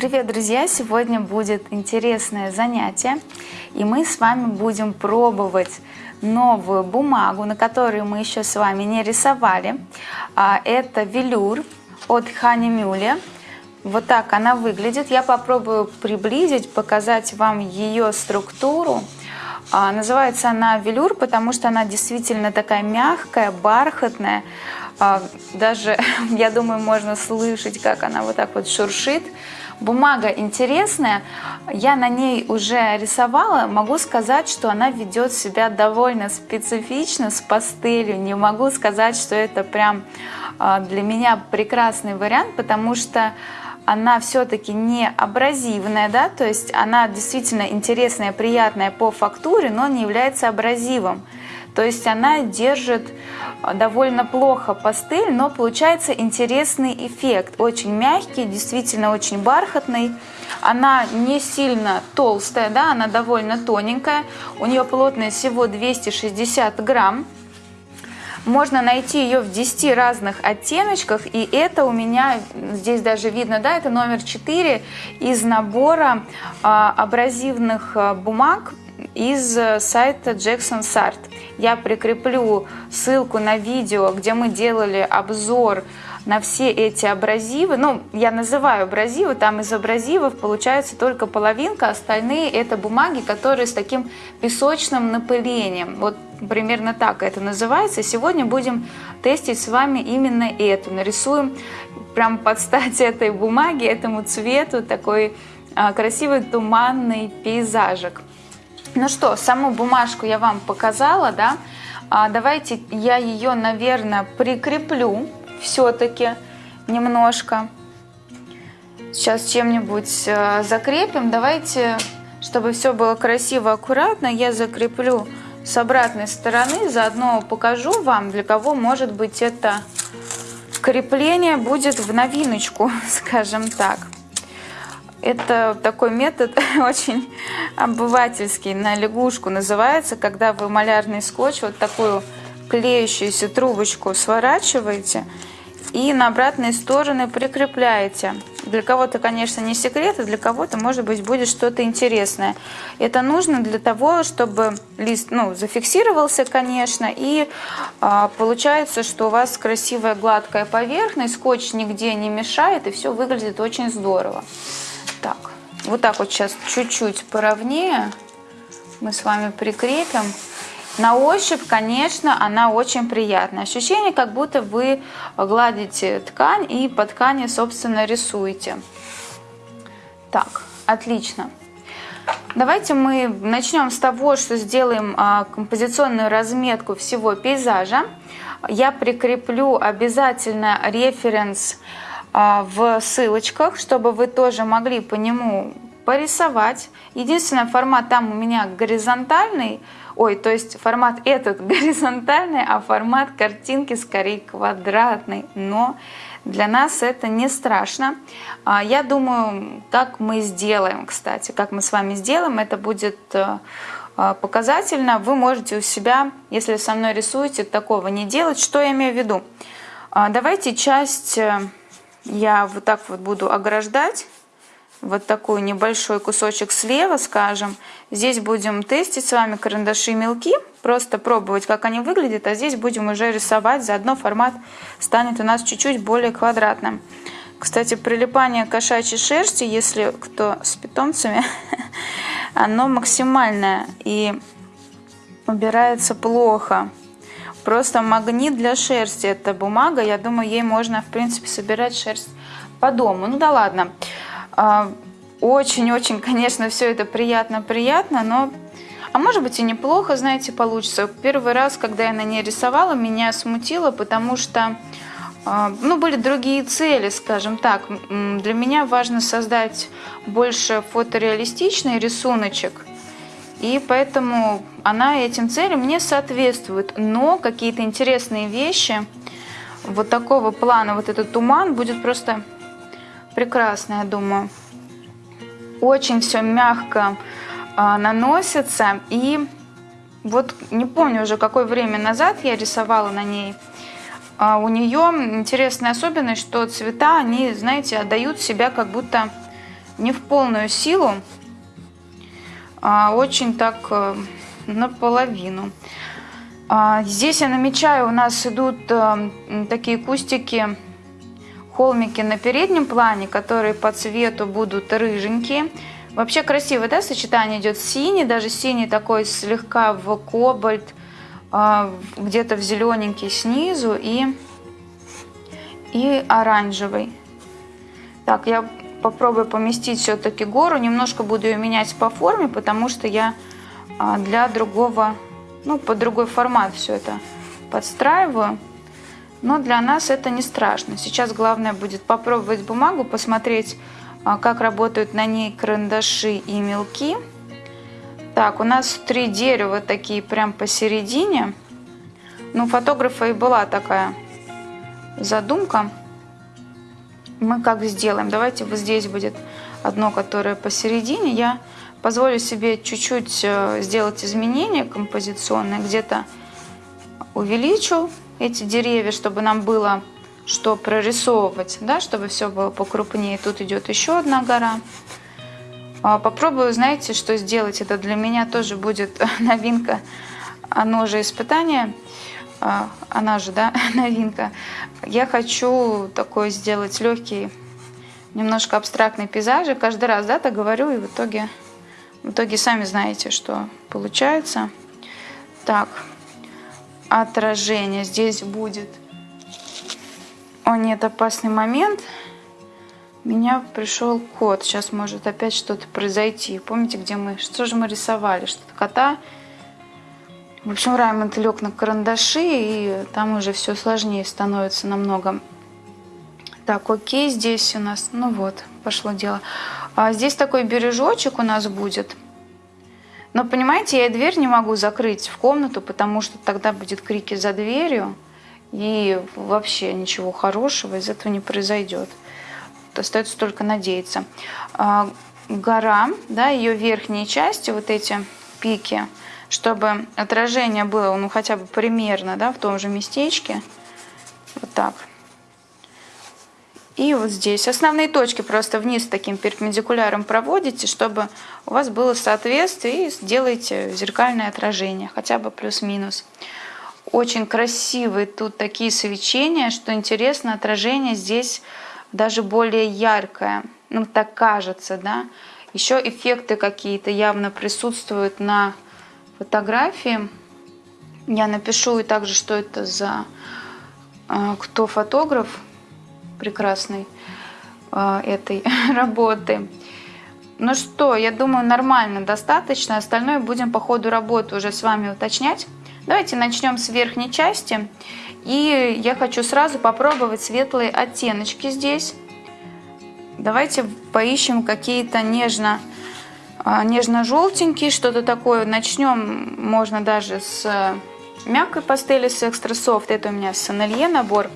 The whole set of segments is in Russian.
Привет, друзья! Сегодня будет интересное занятие, и мы с вами будем пробовать новую бумагу, на которой мы еще с вами не рисовали. А, это велюр от Ханимюля. Вот так она выглядит. Я попробую приблизить, показать вам ее структуру. А, называется она велюр, потому что она действительно такая мягкая, бархатная. А, даже, я думаю, можно слышать, как она вот так вот шуршит. Бумага интересная, я на ней уже рисовала, могу сказать, что она ведет себя довольно специфично с пастелью. Не могу сказать, что это прям а, для меня прекрасный вариант, потому что она все-таки не абразивная, да, то есть она действительно интересная, приятная по фактуре, но не является абразивом. То есть она держит а, довольно плохо пастель, но получается интересный эффект. Очень мягкий, действительно очень бархатный. Она не сильно толстая, да, она довольно тоненькая. У нее плотность всего 260 грамм. Можно найти ее в 10 разных оттеночках, и это у меня, здесь даже видно, да, это номер 4 из набора а, абразивных а, бумаг из э, сайта Jackson Sart. Я прикреплю ссылку на видео, где мы делали обзор на все эти абразивы. Ну, я называю абразивы, там из абразивов получается только половинка, остальные это бумаги, которые с таким песочным напылением. Вот примерно так это называется. Сегодня будем тестить с вами именно эту. Нарисуем прям под стать этой бумаге, этому цвету такой а, красивый туманный пейзажик. Ну что, саму бумажку я вам показала, да? А давайте я ее, наверное, прикреплю все-таки немножко. Сейчас чем-нибудь э, закрепим. Давайте, чтобы все было красиво, аккуратно, я закреплю с обратной стороны. Заодно покажу вам, для кого, может быть, это крепление будет в новиночку, скажем так. Это такой метод очень обывательский, на лягушку называется, когда вы малярный скотч, вот такую клеющуюся трубочку сворачиваете и на обратные стороны прикрепляете. Для кого-то, конечно, не секрет, а для кого-то, может быть, будет что-то интересное. Это нужно для того, чтобы лист ну, зафиксировался, конечно, и а, получается, что у вас красивая гладкая поверхность, скотч нигде не мешает, и все выглядит очень здорово. Так, вот так вот сейчас чуть-чуть поровнее мы с вами прикрепим. На ощупь, конечно, она очень приятная. Ощущение, как будто вы гладите ткань и по ткани, собственно, рисуете. Так, отлично. Давайте мы начнем с того, что сделаем а, композиционную разметку всего пейзажа. Я прикреплю обязательно референс а, в ссылочках, чтобы вы тоже могли по нему порисовать. Единственный формат там у меня горизонтальный, ой, то есть формат этот горизонтальный, а формат картинки скорее квадратный, но для нас это не страшно. А, я думаю, как мы сделаем, кстати, как мы с вами сделаем, это будет э, э, показательно. Вы можете у себя, если со мной рисуете, такого не делать. Что я имею в виду? А, давайте часть э, я вот так вот буду ограждать вот такой небольшой кусочек слева, скажем. Здесь будем тестить с вами карандаши мелки, просто пробовать, как они выглядят, а здесь будем уже рисовать, заодно формат станет у нас чуть-чуть более квадратным. Кстати, прилипание кошачьей шерсти, если кто с питомцами, оно максимальное и убирается плохо. Просто магнит для шерсти. Это бумага. Я думаю, ей можно, в принципе, собирать шерсть по дому. Ну да ладно. А, очень-очень, конечно, все это приятно-приятно, но... А может быть и неплохо, знаете, получится. Первый раз, когда я на ней рисовала, меня смутило, потому что а, ну, были другие цели, скажем так. Для меня важно создать больше фотореалистичный рисуночек, и поэтому она этим целям не соответствует. Но какие-то интересные вещи вот такого плана, вот этот туман будет просто прекрасно, я думаю. Очень все мягко э, наносится. И вот не помню уже какое время назад я рисовала на ней. А у нее интересная особенность, что цвета, они, знаете, отдают себя как будто не в полную силу, очень так э, наполовину. А здесь я намечаю, у нас идут э, такие кустики, холмики на переднем плане, которые по цвету будут рыженькие. Вообще красиво, да, сочетание идет синий, даже синий такой слегка в кобальт, а, где-то в зелененький снизу и, и оранжевый. Так, я попробую поместить все-таки гору, немножко буду ее менять по форме, потому что я а, для другого, ну, под другой формат все это подстраиваю. Но для нас это не страшно. Сейчас главное будет попробовать бумагу, посмотреть, а, как работают на ней карандаши и мелки. Так, у нас три дерева такие прям посередине. Ну, фотографа и была такая задумка. Мы как сделаем? Давайте вот здесь будет одно, которое посередине. Я позволю себе чуть-чуть э, сделать изменения композиционные. Где-то увеличу эти деревья, чтобы нам было что прорисовывать, да, чтобы все было покрупнее. Тут идет еще одна гора. А, попробую, знаете, что сделать. Это для меня тоже будет новинка. Оно же испытание. А, она же, да, новинка. Я хочу такой сделать легкий, немножко абстрактный пейзаж. Каждый раз, да, так говорю, и в итоге, в итоге сами знаете, что получается. Так, отражение здесь будет о нет, опасный момент. Меня пришел кот. Сейчас может опять что-то произойти. Помните, где мы... Что же мы рисовали? Что-то кота. В общем, Раймонд лег на карандаши, и там уже все сложнее становится намного. Так, окей, здесь у нас... Ну вот, пошло дело. А здесь такой бережочек у нас будет. Но, понимаете, я дверь не могу закрыть в комнату, потому что тогда будет крики за дверью. И вообще ничего хорошего из этого не произойдет. Остается только надеяться. А, гора, да, ее верхние части, вот эти пики, чтобы отражение было, ну, хотя бы примерно, да, в том же местечке. Вот так. И вот здесь. Основные точки просто вниз таким перпендикуляром проводите, чтобы у вас было соответствие и сделаете зеркальное отражение, хотя бы плюс-минус. Очень красивые тут такие свечения, что интересно, отражение здесь даже более яркое. Ну, так кажется, да. Еще эффекты какие-то явно присутствуют на фотографии. Я напишу и также, что это за э, кто фотограф прекрасный э, этой работы. Ну что, я думаю, нормально, достаточно. Остальное будем по ходу работы уже с вами уточнять. Давайте начнем с верхней части. И я хочу сразу попробовать светлые оттеночки здесь. Давайте поищем какие-то нежно, а, нежно-желтенькие, что-то такое. Начнем, можно даже с э, мягкой пастели, с экстра софт. Это у меня Сонелье набор.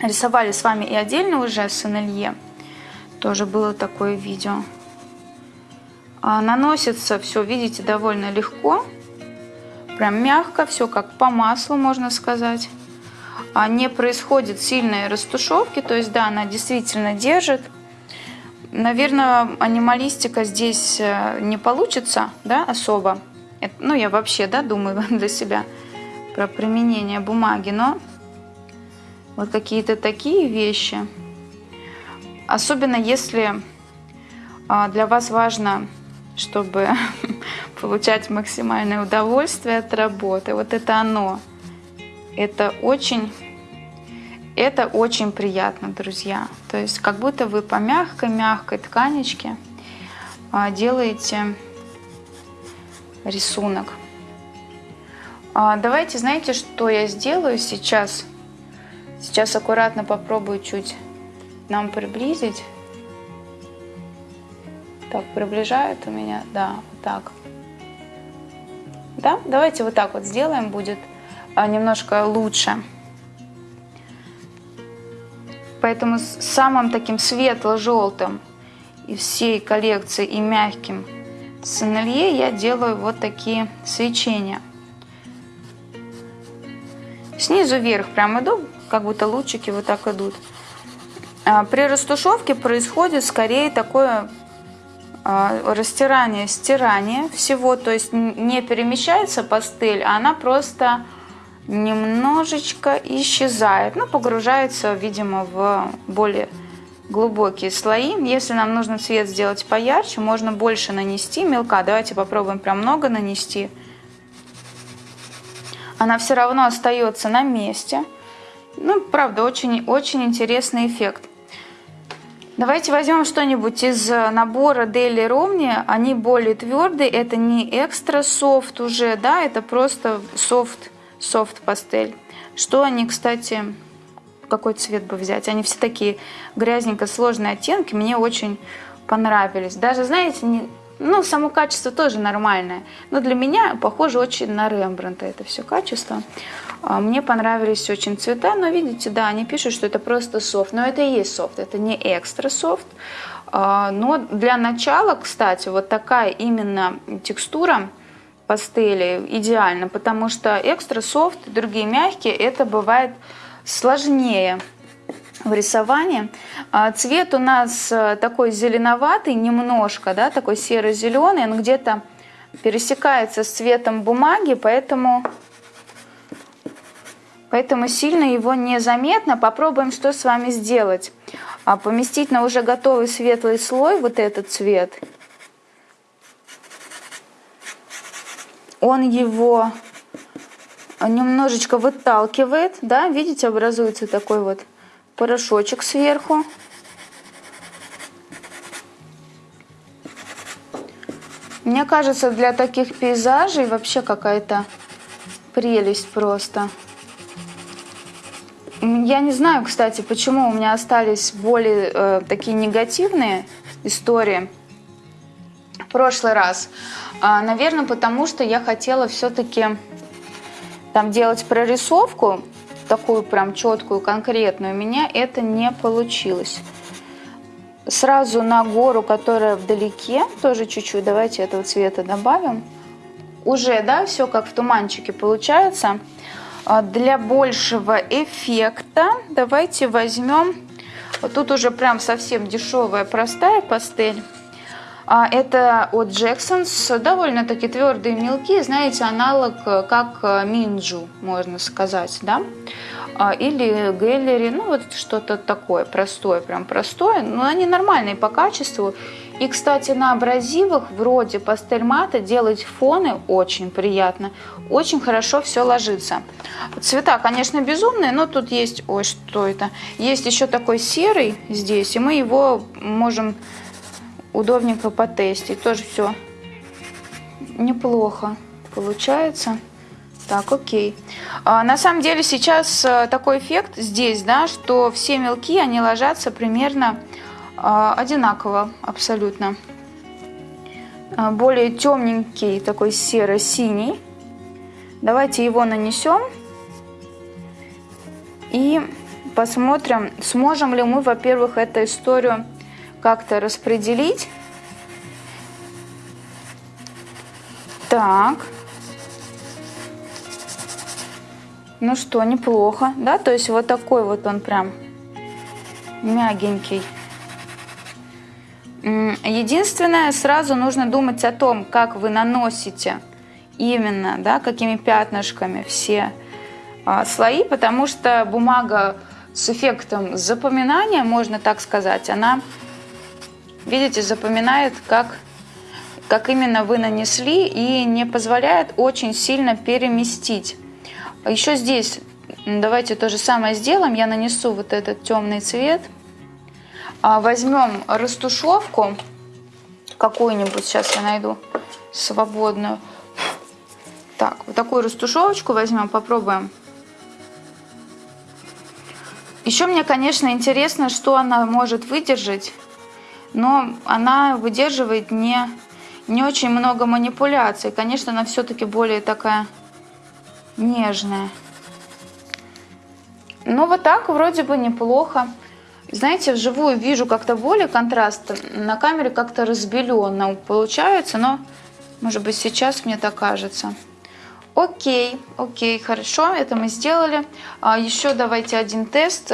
Рисовали с вами и отдельно уже Сонелье. Тоже было такое видео. А, наносится все, видите, довольно легко прям мягко, все как по маслу, можно сказать. А не происходит сильной растушевки, то есть, да, она действительно держит. Наверное, анималистика здесь э, не получится, да, особо. Это, ну, я вообще, да, думаю для себя про применение бумаги, но вот какие-то такие вещи. Особенно если а, для вас важно, чтобы получать максимальное удовольствие от работы. Вот это оно. Это очень, это очень приятно, друзья. То есть как будто вы по мягкой-мягкой тканечке а, делаете рисунок. А, давайте, знаете, что я сделаю сейчас? Сейчас аккуратно попробую чуть нам приблизить. Так, приближает у меня, да, вот так. Да? Давайте вот так вот сделаем, будет а, немножко лучше. Поэтому самым таким светло-желтым из всей коллекции и мягким сенелье я делаю вот такие свечения. Снизу вверх прям иду, как будто лучики вот так идут. А, при растушевке происходит скорее такое а, растирание, стирание всего, то есть не перемещается пастель, а она просто немножечко исчезает, ну, погружается, видимо, в более глубокие слои. Если нам нужно цвет сделать поярче, можно больше нанести мелка. Давайте попробуем прям много нанести. Она все равно остается на месте. Ну, правда, очень-очень интересный эффект. Давайте возьмем что-нибудь из набора Daily Romney. Они более твердые. Это не экстра софт уже, да, это просто софт, софт пастель. Что они, кстати, какой цвет бы взять? Они все такие грязненько сложные оттенки. Мне очень понравились. Даже, знаете, не, ну, само качество тоже нормальное. Но для меня похоже очень на Рембранта это все качество. А, мне понравились очень цвета, но видите, да, они пишут, что это просто софт. Но это и есть софт, это не экстра софт. А, но для начала, кстати, вот такая именно текстура пастели идеальна, потому что экстра софт другие мягкие, это бывает сложнее в рисовании. А, цвет у нас э, такой зеленоватый немножко, да, такой серо-зеленый, он где-то пересекается с цветом бумаги, поэтому Поэтому сильно его незаметно. Попробуем что с вами сделать. А поместить на уже готовый светлый слой вот этот цвет. Он его немножечко выталкивает, да, видите, образуется такой вот порошочек сверху. Мне кажется, для таких пейзажей вообще какая-то прелесть просто. Я не знаю, кстати, почему у меня остались более э, такие негативные истории в прошлый раз. А, наверное, потому что я хотела все-таки там делать прорисовку, такую прям четкую, конкретную. У меня это не получилось. Сразу на гору, которая вдалеке, тоже чуть-чуть, давайте этого цвета добавим. Уже, да, все как в туманчике получается. А для большего эффекта давайте возьмем, вот тут уже прям совсем дешевая простая пастель. А это от Jackson's, довольно-таки твердые мелки, знаете, аналог э, как э, Минджу, можно сказать, да? А, или Гэллери, ну вот что-то такое простое, прям простое, но они нормальные по качеству. И, кстати, на абразивах вроде пастель мата делать фоны очень приятно. Очень хорошо все ложится. Цвета, конечно, безумные, но тут есть... Ой, что это? Есть еще такой серый здесь, и мы его можем удобненько потестить. Тоже все неплохо получается. Так, окей. А, на самом деле сейчас э, такой эффект здесь, да, что все мелки, они ложатся примерно а, одинаково абсолютно. А, более темненький, такой серо-синий. Давайте его нанесем. И посмотрим, сможем ли мы, во-первых, эту историю как-то распределить. Так. Ну что, неплохо, да? То есть вот такой вот он прям мягенький. Единственное, сразу нужно думать о том, как вы наносите именно, да, какими пятнышками все а, слои, потому что бумага с эффектом запоминания, можно так сказать, она, видите, запоминает, как, как именно вы нанесли и не позволяет очень сильно переместить. Еще здесь давайте то же самое сделаем. Я нанесу вот этот темный цвет – а, возьмем растушевку какую-нибудь, сейчас я найду свободную. Так, вот такую растушевочку возьмем, попробуем. Еще мне, конечно, интересно, что она может выдержать, но она выдерживает не, не очень много манипуляций. Конечно, она все-таки более такая нежная. Ну, вот так вроде бы неплохо. Знаете, вживую вижу как-то более контраст, на камере как-то разбеленно получается, но может быть сейчас мне так кажется. Окей, окей, хорошо, это мы сделали. А еще давайте один тест.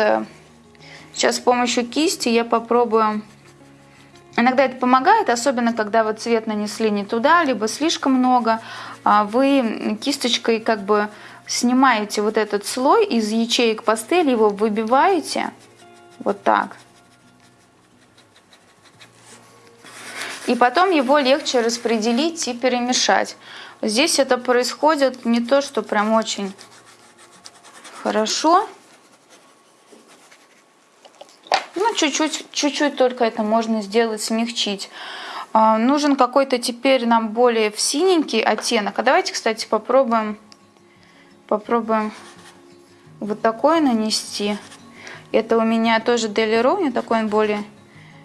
Сейчас с помощью кисти я попробую Иногда это помогает, особенно когда вот цвет нанесли не туда, либо слишком много. А вы кисточкой как бы снимаете вот этот слой из ячеек пастели, его выбиваете вот так. И потом его легче распределить и перемешать. Здесь это происходит не то, что прям очень хорошо. Ну, чуть-чуть, чуть-чуть только это можно сделать, смягчить. А, нужен какой-то теперь нам более в синенький оттенок. А давайте, кстати, попробуем, попробуем вот такой нанести. Это у меня тоже Дели Ровни, такой он более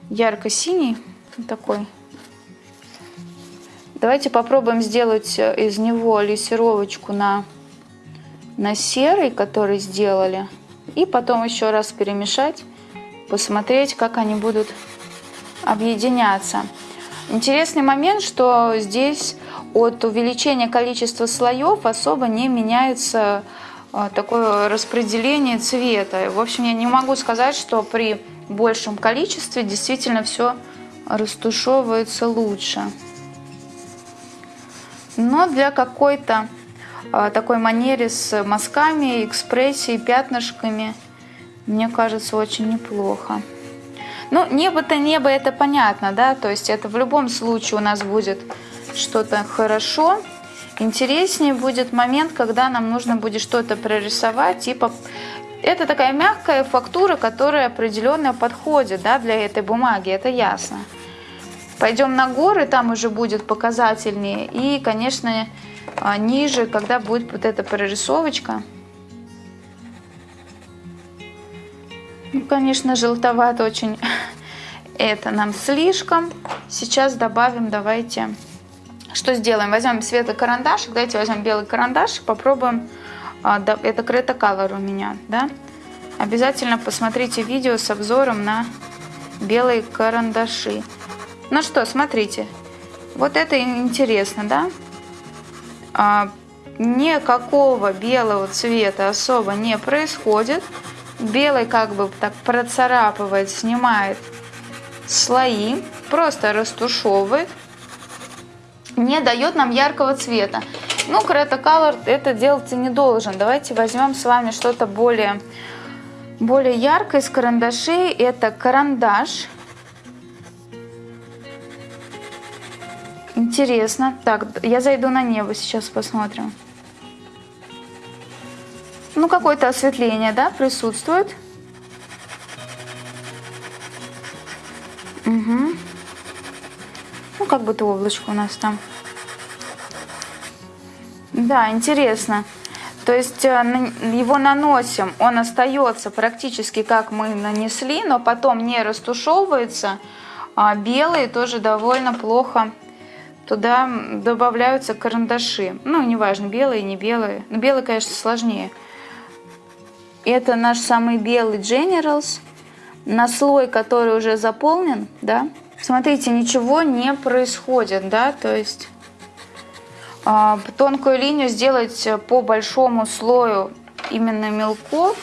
ярко-синий. Такой. Давайте попробуем сделать из него лессировочку на, на серый, который сделали. И потом еще раз перемешать посмотреть, как они будут объединяться. Интересный момент, что здесь от увеличения количества слоев особо не меняется а, такое распределение цвета. В общем, я не могу сказать, что при большем количестве действительно все растушевывается лучше. Но для какой-то а, такой манере с мазками, экспрессией, пятнышками – мне кажется, очень неплохо. Ну, небо-то небо, это понятно, да, то есть это в любом случае у нас будет что-то хорошо. Интереснее будет момент, когда нам нужно будет что-то прорисовать, типа это такая мягкая фактура, которая определенно подходит да, для этой бумаги, это ясно. Пойдем на горы, там уже будет показательнее. И, конечно, а, ниже, когда будет вот эта прорисовочка, Ну, конечно, желтовато очень. Это нам слишком. Сейчас добавим, давайте... Что сделаем? Возьмем светлый карандашик. Давайте возьмем белый карандаш. Попробуем. А, это Крета Color у меня, да? Обязательно посмотрите видео с обзором на белые карандаши. Ну что, смотрите. Вот это интересно, да? А, никакого белого цвета особо не происходит. Белый как бы так процарапывает, снимает слои, просто растушевывает, не дает нам яркого цвета. Ну, Creta Color это делать и не должен. Давайте возьмем с вами что-то более, более яркое из карандашей. Это карандаш. Интересно. Так, я зайду на небо, сейчас посмотрим. Ну, какое-то осветление, да, присутствует. Угу. Ну, как будто облачко у нас там. Да, интересно. То есть э, его наносим, он остается практически как мы нанесли, но потом не растушевывается. А белые тоже довольно плохо. Туда добавляются карандаши. Ну, неважно, белые, не белые. Но белые, конечно, сложнее. Это наш самый белый Generals. На слой, который уже заполнен, да, смотрите, ничего не происходит, да, то есть э, тонкую линию сделать по большому слою именно мелков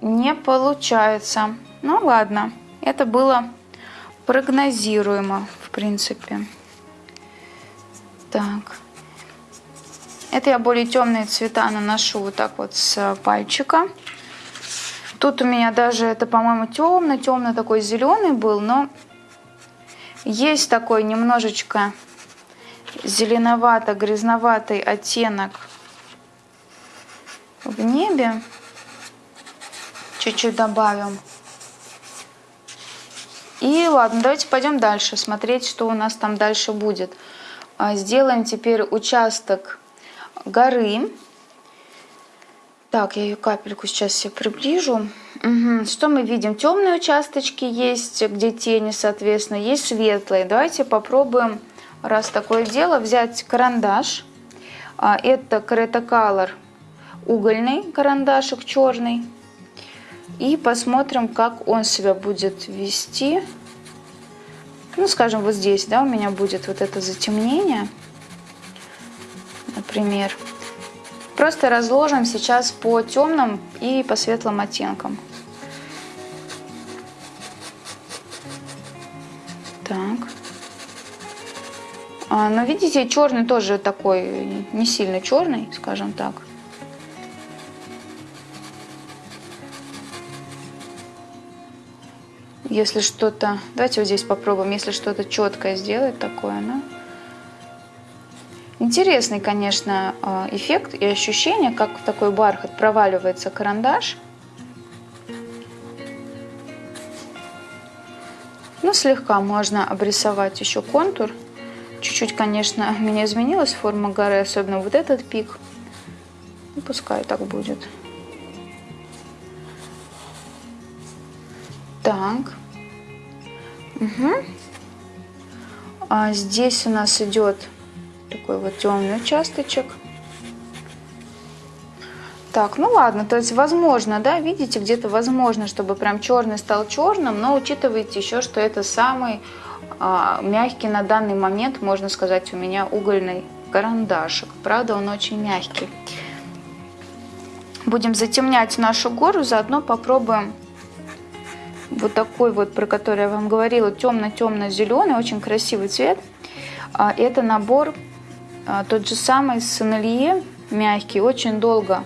не получается. Ну ладно, это было прогнозируемо, в принципе. Так. Это я более темные цвета наношу вот так вот с пальчика. Тут у меня даже это, по-моему, темно, темно такой зеленый был, но есть такой немножечко зеленовато-грязноватый оттенок в небе. Чуть-чуть добавим. И ладно, давайте пойдем дальше, смотреть, что у нас там дальше будет. А, сделаем теперь участок горы. Так, я ее капельку сейчас себе приближу. Угу. Что мы видим? Темные участочки есть, где тени, соответственно, есть светлые. Давайте попробуем, раз такое дело, взять карандаш. А, это Creta Color угольный карандашик черный. И посмотрим, как он себя будет вести. Ну, скажем, вот здесь, да, у меня будет вот это затемнение например. Просто разложим сейчас по темным и по светлым оттенкам. Так. А, но видите, черный тоже такой, не сильно черный, скажем так. Если что-то, давайте вот здесь попробуем, если что-то четкое сделать такое, ну. Интересный, конечно, а, эффект и ощущение, как в такой бархат проваливается карандаш. Ну, слегка можно обрисовать еще контур. Чуть-чуть, конечно, у меня изменилась форма горы, особенно вот этот пик. Ну, пускай так будет. Так. Угу. А здесь у нас идет такой вот темный участочек. Так, ну ладно, то есть возможно, да, видите, где-то возможно, чтобы прям черный стал черным, но учитывайте еще, что это самый а, мягкий на данный момент, можно сказать, у меня угольный карандашик. Правда, он очень мягкий. Будем затемнять нашу гору, заодно попробуем вот такой вот, про который я вам говорила, темно-темно-зеленый, очень красивый цвет. А, это набор тот же самый Сенелье, мягкий, очень долго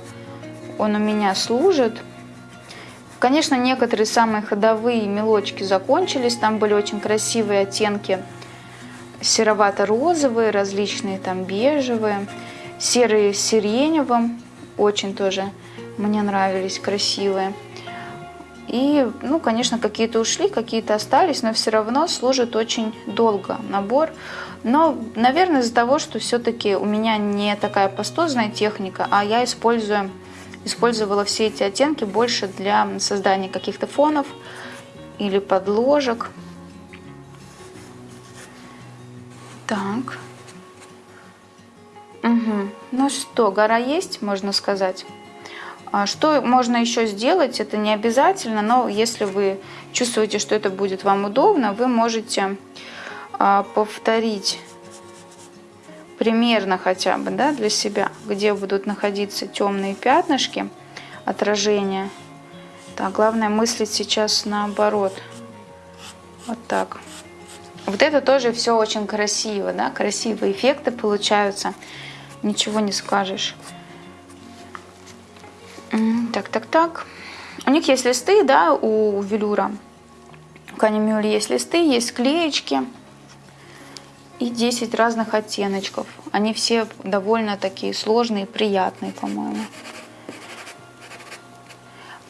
он у меня служит. Конечно, некоторые самые ходовые мелочки закончились, там были очень красивые оттенки серовато-розовые, различные там бежевые, серые с сиреневым, очень тоже мне нравились, красивые. И, ну, конечно, какие-то ушли, какие-то остались, но все равно служит очень долго набор. Но, наверное, из-за того, что все-таки у меня не такая пастозная техника, а я использую, использовала все эти оттенки больше для создания каких-то фонов или подложек. Так. Угу. Ну что, гора есть, можно сказать. А что можно еще сделать, это не обязательно, но если вы чувствуете, что это будет вам удобно, вы можете а, повторить примерно хотя бы да, для себя, где будут находиться темные пятнышки, отражения. Так, главное мыслить сейчас наоборот. Вот так. Вот это тоже все очень красиво, да, красивые эффекты получаются. Ничего не скажешь. Так, так, так. У них есть листы, да, у велюра. У канимюли есть листы, есть клеечки и 10 разных оттеночков. Они все довольно такие сложные, приятные, по-моему.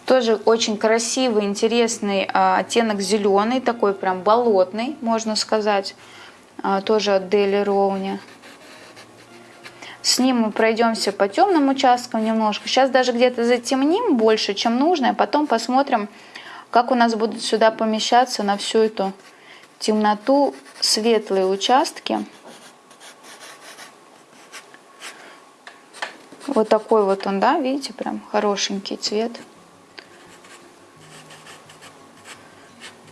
Тоже очень красивый, интересный а, оттенок зеленый, такой прям болотный, можно сказать. А, тоже от Дели Роуни. С ним мы пройдемся по темным участкам немножко. Сейчас даже где-то затемним больше, чем нужно, а потом посмотрим, как у нас будут сюда помещаться на всю эту темноту светлые участки. Вот такой вот он, да, видите, прям хорошенький цвет.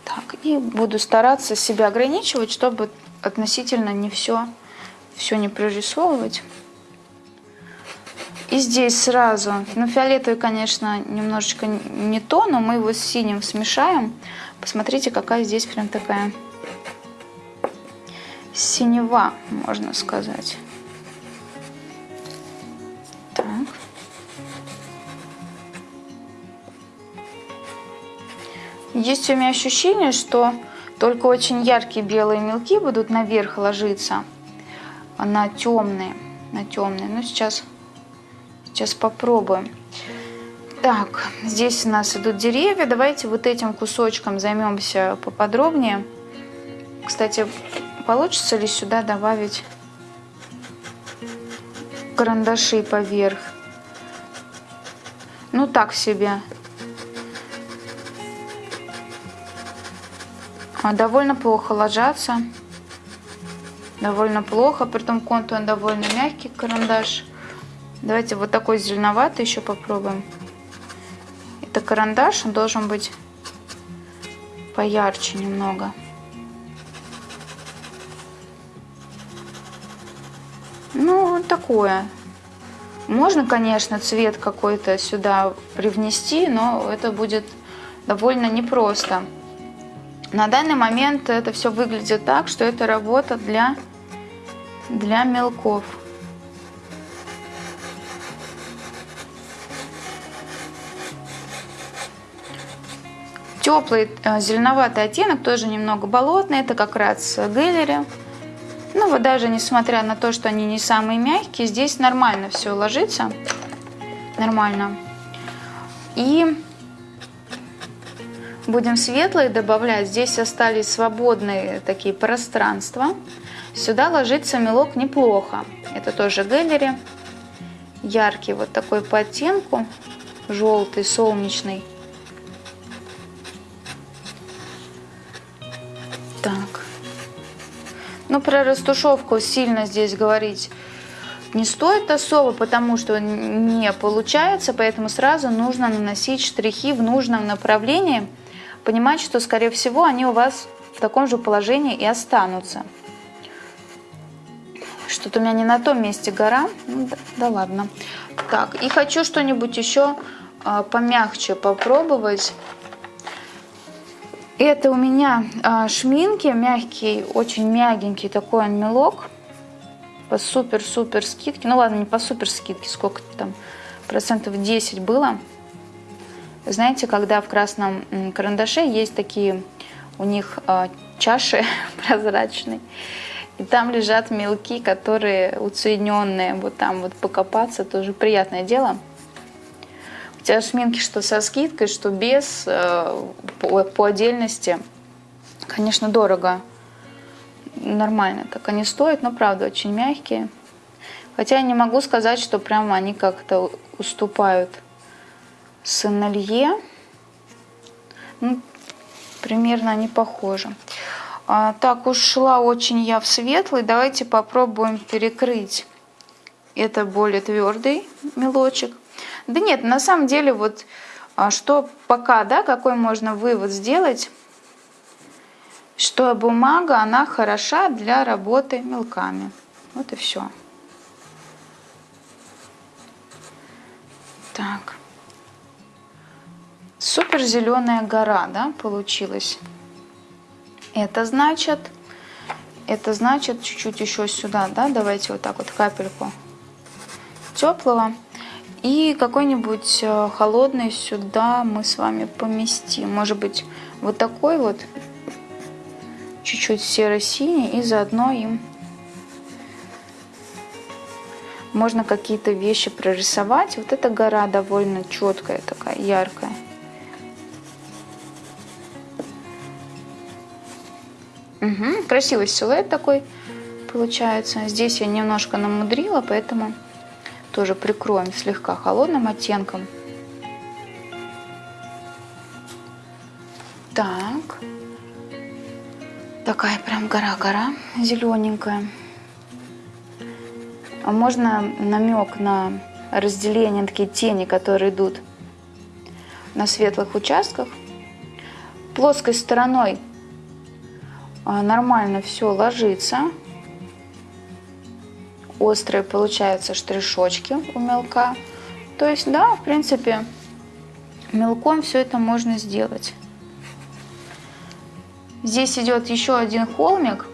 Так, и буду стараться себя ограничивать, чтобы относительно не все, все не прорисовывать. И здесь сразу, ну фиолетовый, конечно, немножечко не то, но мы его с синим смешаем. Посмотрите, какая здесь прям такая синева, можно сказать. Так. Есть у меня ощущение, что только очень яркие белые мелки будут наверх ложиться на темные, на темные. Но сейчас Сейчас попробуем. Так, здесь у нас идут деревья. Давайте вот этим кусочком займемся поподробнее. Кстати, получится ли сюда добавить карандаши поверх? Ну, так себе. А, довольно плохо ложатся. Довольно плохо. Притом контур довольно мягкий карандаш. Давайте вот такой зеленоватый еще попробуем. Это карандаш, он должен быть поярче немного. Ну, такое. Можно, конечно, цвет какой-то сюда привнести, но это будет довольно непросто. На данный момент это все выглядит так, что это работа для, для мелков. Теплый э, зеленоватый оттенок, тоже немного болотный, это как раз Гэллери. Ну вот даже несмотря на то, что они не самые мягкие, здесь нормально все ложится. Нормально. И будем светлые добавлять. Здесь остались свободные такие пространства. Сюда ложится мелок неплохо. Это тоже Гэллери. Яркий вот такой по оттенку. Желтый, солнечный. Так. Ну, про растушевку сильно здесь говорить не стоит особо, потому что не получается, поэтому сразу нужно наносить штрихи в нужном направлении, понимать, что, скорее всего, они у вас в таком же положении и останутся. Что-то у меня не на том месте гора. Ну, да, да ладно. Так, и хочу что-нибудь еще а, помягче попробовать. Это у меня а, шминки, мягкий, очень мягенький такой мелок по супер-супер скидке. Ну ладно, не по супер скидке, сколько там, процентов 10 было. Знаете, когда в красном карандаше есть такие у них а, чаши прозрачные, и там лежат мелки, которые уцененные, вот там вот покопаться тоже приятное дело тебя шминки что со скидкой, что без, э, по, по отдельности, конечно, дорого. Нормально так они стоят, но правда очень мягкие. Хотя я не могу сказать, что прямо они как-то уступают Сенелье. Ну, примерно они похожи. А, так, ушла очень я в светлый. Давайте попробуем перекрыть. Это более твердый мелочек. Да нет, на самом деле вот а, что пока, да, какой можно вывод сделать, что бумага, она хороша для работы мелками. Вот и все. Так. Супер зеленая гора, да, получилась. Это значит, это значит чуть-чуть еще сюда, да, давайте вот так вот капельку теплого. И какой-нибудь э, холодный сюда мы с вами поместим. Может быть, вот такой вот, чуть-чуть серо-синий, и заодно им можно какие-то вещи прорисовать. Вот эта гора довольно четкая, такая яркая. Угу, красивый силуэт такой получается. Здесь я немножко намудрила, поэтому тоже прикроем слегка холодным оттенком. Так. Такая прям гора-гора зелененькая. А можно намек на разделение, такие тени, которые идут на светлых участках. Плоской стороной а, нормально все ложится острые получаются штришочки у мелка. То есть, да, в принципе, мелком все это можно сделать. Здесь идет еще один холмик.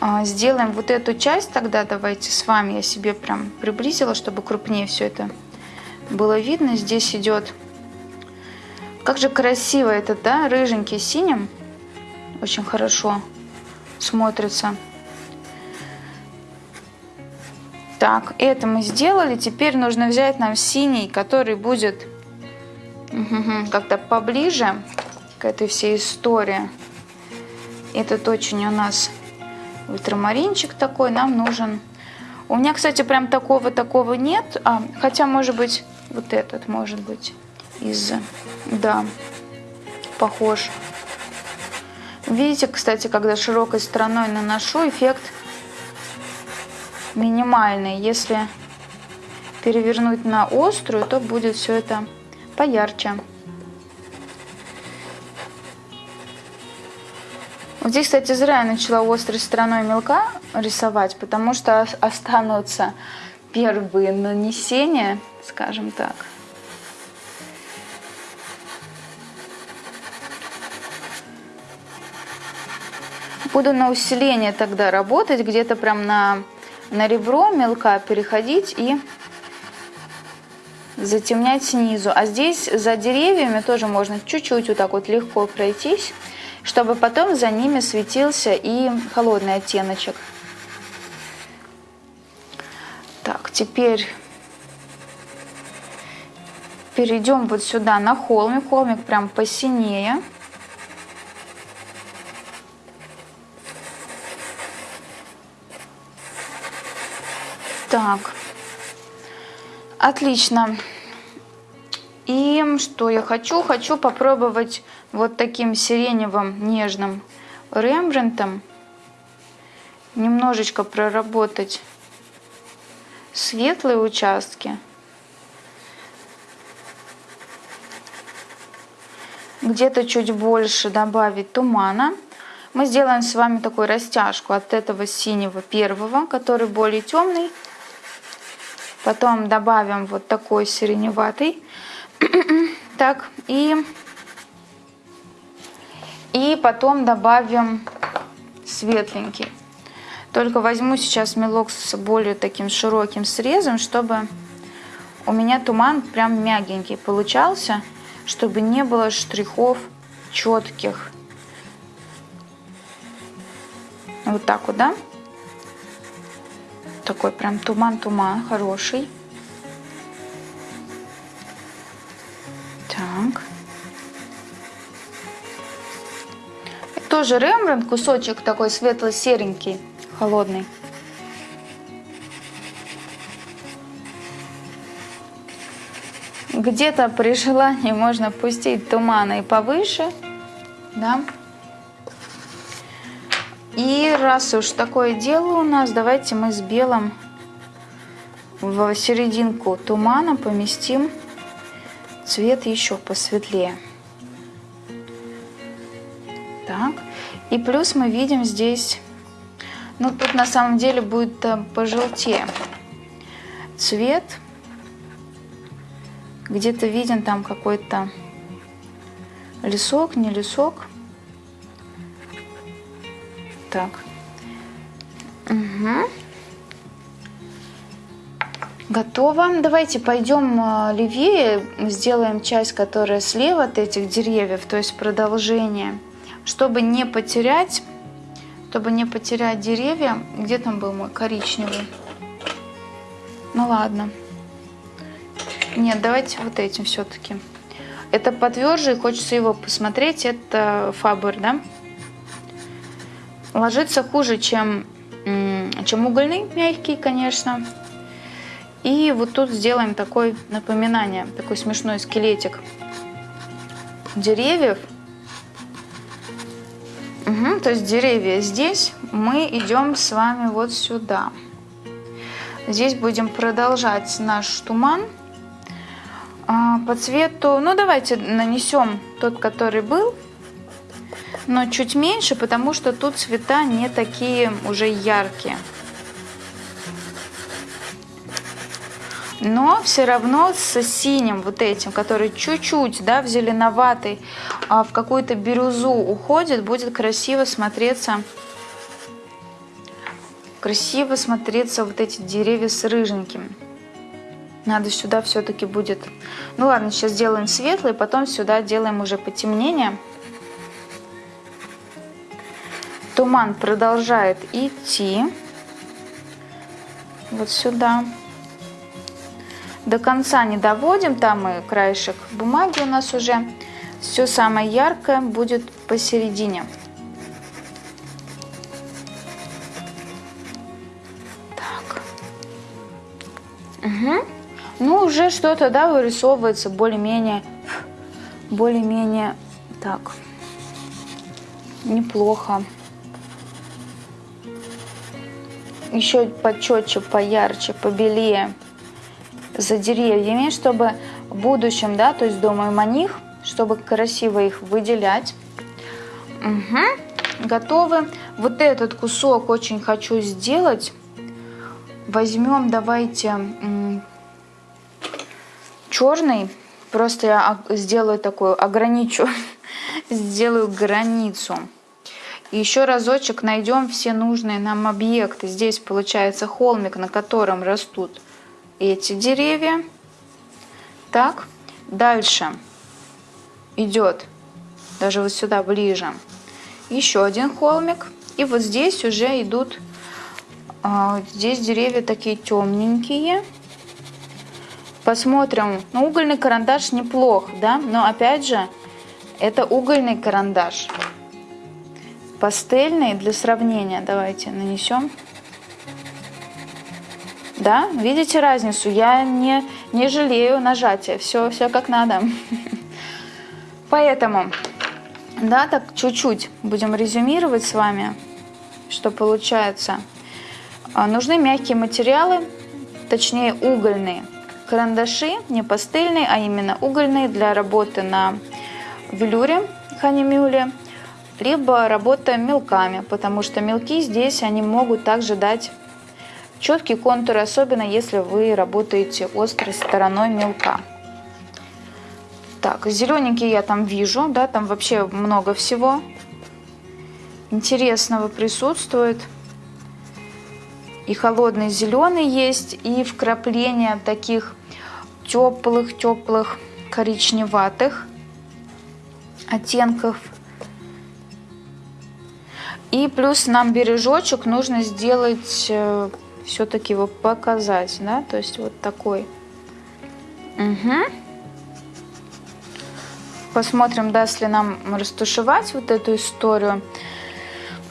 А, сделаем вот эту часть тогда, давайте с вами, я себе прям приблизила, чтобы крупнее все это было видно. Здесь идет, как же красиво это, да, рыженький синим, очень хорошо смотрится. Так, это мы сделали. Теперь нужно взять нам синий, который будет как-то поближе к этой всей истории. Этот очень у нас ультрамаринчик такой нам нужен. У меня, кстати, прям такого-такого нет. А, хотя, может быть, вот этот, может быть, из... Да, похож. Видите, кстати, когда широкой стороной наношу, эффект минимальный. Если перевернуть на острую, то будет все это поярче. Вот здесь, кстати, зря я начала острой стороной мелка рисовать, потому что останутся первые нанесения, скажем так. Буду на усиление тогда работать, где-то прям на, на ребро мелка переходить и затемнять снизу. А здесь за деревьями тоже можно чуть-чуть вот так вот легко пройтись, чтобы потом за ними светился и холодный оттеночек. Так, теперь перейдем вот сюда на холмик. Холмик прям посинее. Так, отлично. И что я хочу? Хочу попробовать вот таким сиреневым нежным рембрандтом немножечко проработать светлые участки. Где-то чуть больше добавить тумана. Мы сделаем с вами такую растяжку от этого синего первого, который более темный, Потом добавим вот такой сиреневатый. так, и, и потом добавим светленький. Только возьму сейчас мелок с более таким широким срезом, чтобы у меня туман прям мягенький получался, чтобы не было штрихов четких. Вот так вот, да? Такой прям туман-туман хороший. Так. И тоже Рембрандт, кусочек такой светло-серенький, холодный. Где-то при желании можно пустить тумана и повыше, да. И раз уж такое дело у нас, давайте мы с белым в серединку тумана поместим цвет еще посветлее. Так, и плюс мы видим здесь, ну тут на самом деле будет э, пожелтее цвет. Где-то виден там какой-то лесок, не лесок. Так. Угу. Готово. Давайте пойдем э, левее, сделаем часть, которая слева от этих деревьев, то есть продолжение, чтобы не потерять, чтобы не потерять деревья. Где там был мой коричневый? Ну ладно. Нет, давайте вот этим все-таки. Это потверже, хочется его посмотреть. Это Фабер, да? Ложится хуже, чем, чем угольный, мягкий, конечно. И вот тут сделаем такое напоминание, такой смешной скелетик деревьев. Угу, то есть деревья здесь, мы идем с вами вот сюда. Здесь будем продолжать наш туман а, по цвету. Ну, давайте нанесем тот, который был но чуть меньше, потому что тут цвета не такие уже яркие. Но все равно с синим вот этим, который чуть-чуть да, в зеленоватый, а в какую-то бирюзу уходит, будет красиво смотреться красиво смотреться вот эти деревья с рыженьким. Надо сюда все-таки будет... Ну ладно, сейчас делаем светлый, потом сюда делаем уже потемнение. Туман продолжает идти вот сюда. До конца не доводим, там и краешек бумаги у нас уже. Все самое яркое будет посередине. Так. Угу. Ну, уже что-то, да, вырисовывается более-менее, более-менее так, неплохо. Еще почетче, поярче, побелее за деревьями, чтобы в будущем, да, то есть думаем о них, чтобы красиво их выделять. Угу. Готовы. Вот этот кусок очень хочу сделать. Возьмем, давайте, черный. Просто я сделаю такую, ограничу, сделаю границу. И еще разочек найдем все нужные нам объекты. Здесь получается холмик, на котором растут эти деревья. Так, дальше идет даже вот сюда ближе еще один холмик. И вот здесь уже идут, а, здесь деревья такие темненькие. Посмотрим. Ну, угольный карандаш неплох, да, но опять же, это угольный карандаш. Пастельный для сравнения давайте нанесем. Да, видите разницу? Я не, не жалею нажатия. Все, все как надо. Поэтому, да, так чуть-чуть будем резюмировать с вами, что получается. А, нужны мягкие материалы, точнее угольные карандаши, не пастельные, а именно угольные для работы на велюре ханимюле, либо работа мелками, потому что мелки здесь они могут также дать четкие контуры, особенно если вы работаете острой стороной мелка. Так, зелененький я там вижу, да, там вообще много всего интересного присутствует. И холодный зеленый есть, и вкрапления таких теплых-теплых коричневатых оттенков. И плюс нам бережочек нужно сделать, э, все-таки его показать, да, то есть вот такой. Угу. Посмотрим, даст ли нам растушевать вот эту историю.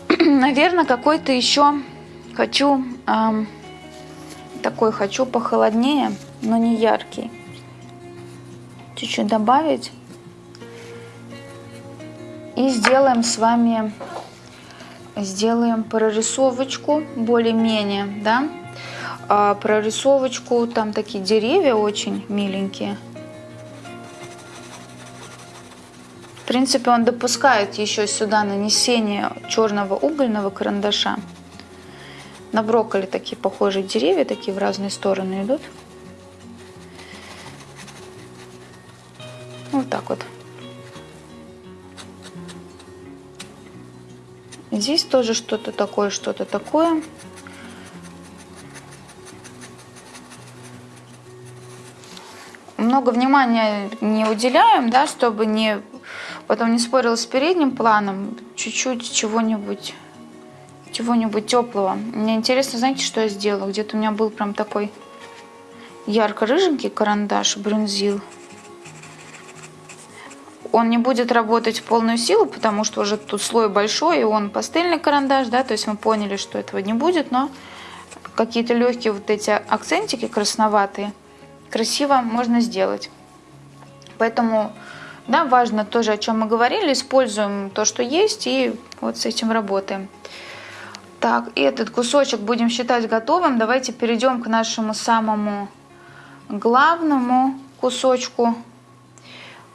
Наверное, какой-то еще хочу, эм, такой хочу похолоднее, но не яркий. Чуть-чуть добавить. И сделаем с вами, сделаем прорисовочку более-менее, да. А прорисовочку, там такие деревья очень миленькие. В принципе, он допускает еще сюда нанесение черного угольного карандаша. На брокколи такие похожие деревья, такие в разные стороны идут. Вот так вот. Здесь тоже что-то такое, что-то такое. Много внимания не уделяем, да, чтобы не потом не спорил с передним планом. Чуть-чуть чего-нибудь чего-нибудь теплого. Мне интересно, знаете, что я сделала? Где-то у меня был прям такой ярко-рыженький карандаш, брюнзил он не будет работать в полную силу, потому что уже тут слой большой, и он пастельный карандаш, да, то есть мы поняли, что этого не будет, но какие-то легкие вот эти акцентики красноватые красиво можно сделать. Поэтому, да, важно тоже, о чем мы говорили, используем то, что есть, и вот с этим работаем. Так, этот кусочек будем считать готовым. Давайте перейдем к нашему самому главному кусочку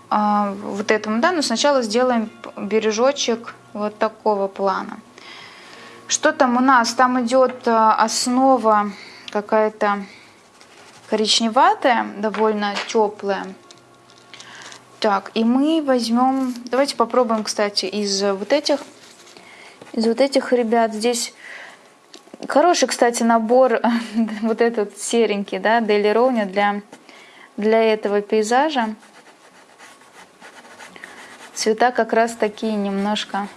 а, вот этому, да, но сначала сделаем бережочек вот такого плана. Что там у нас? Там идет а, основа какая-то коричневатая, довольно теплая. Так, и мы возьмем, давайте попробуем, кстати, из вот этих, из вот этих ребят. Здесь хороший, кстати, набор, вот этот серенький, да, Дели Роуни для, для этого пейзажа. Цвета как раз такие немножко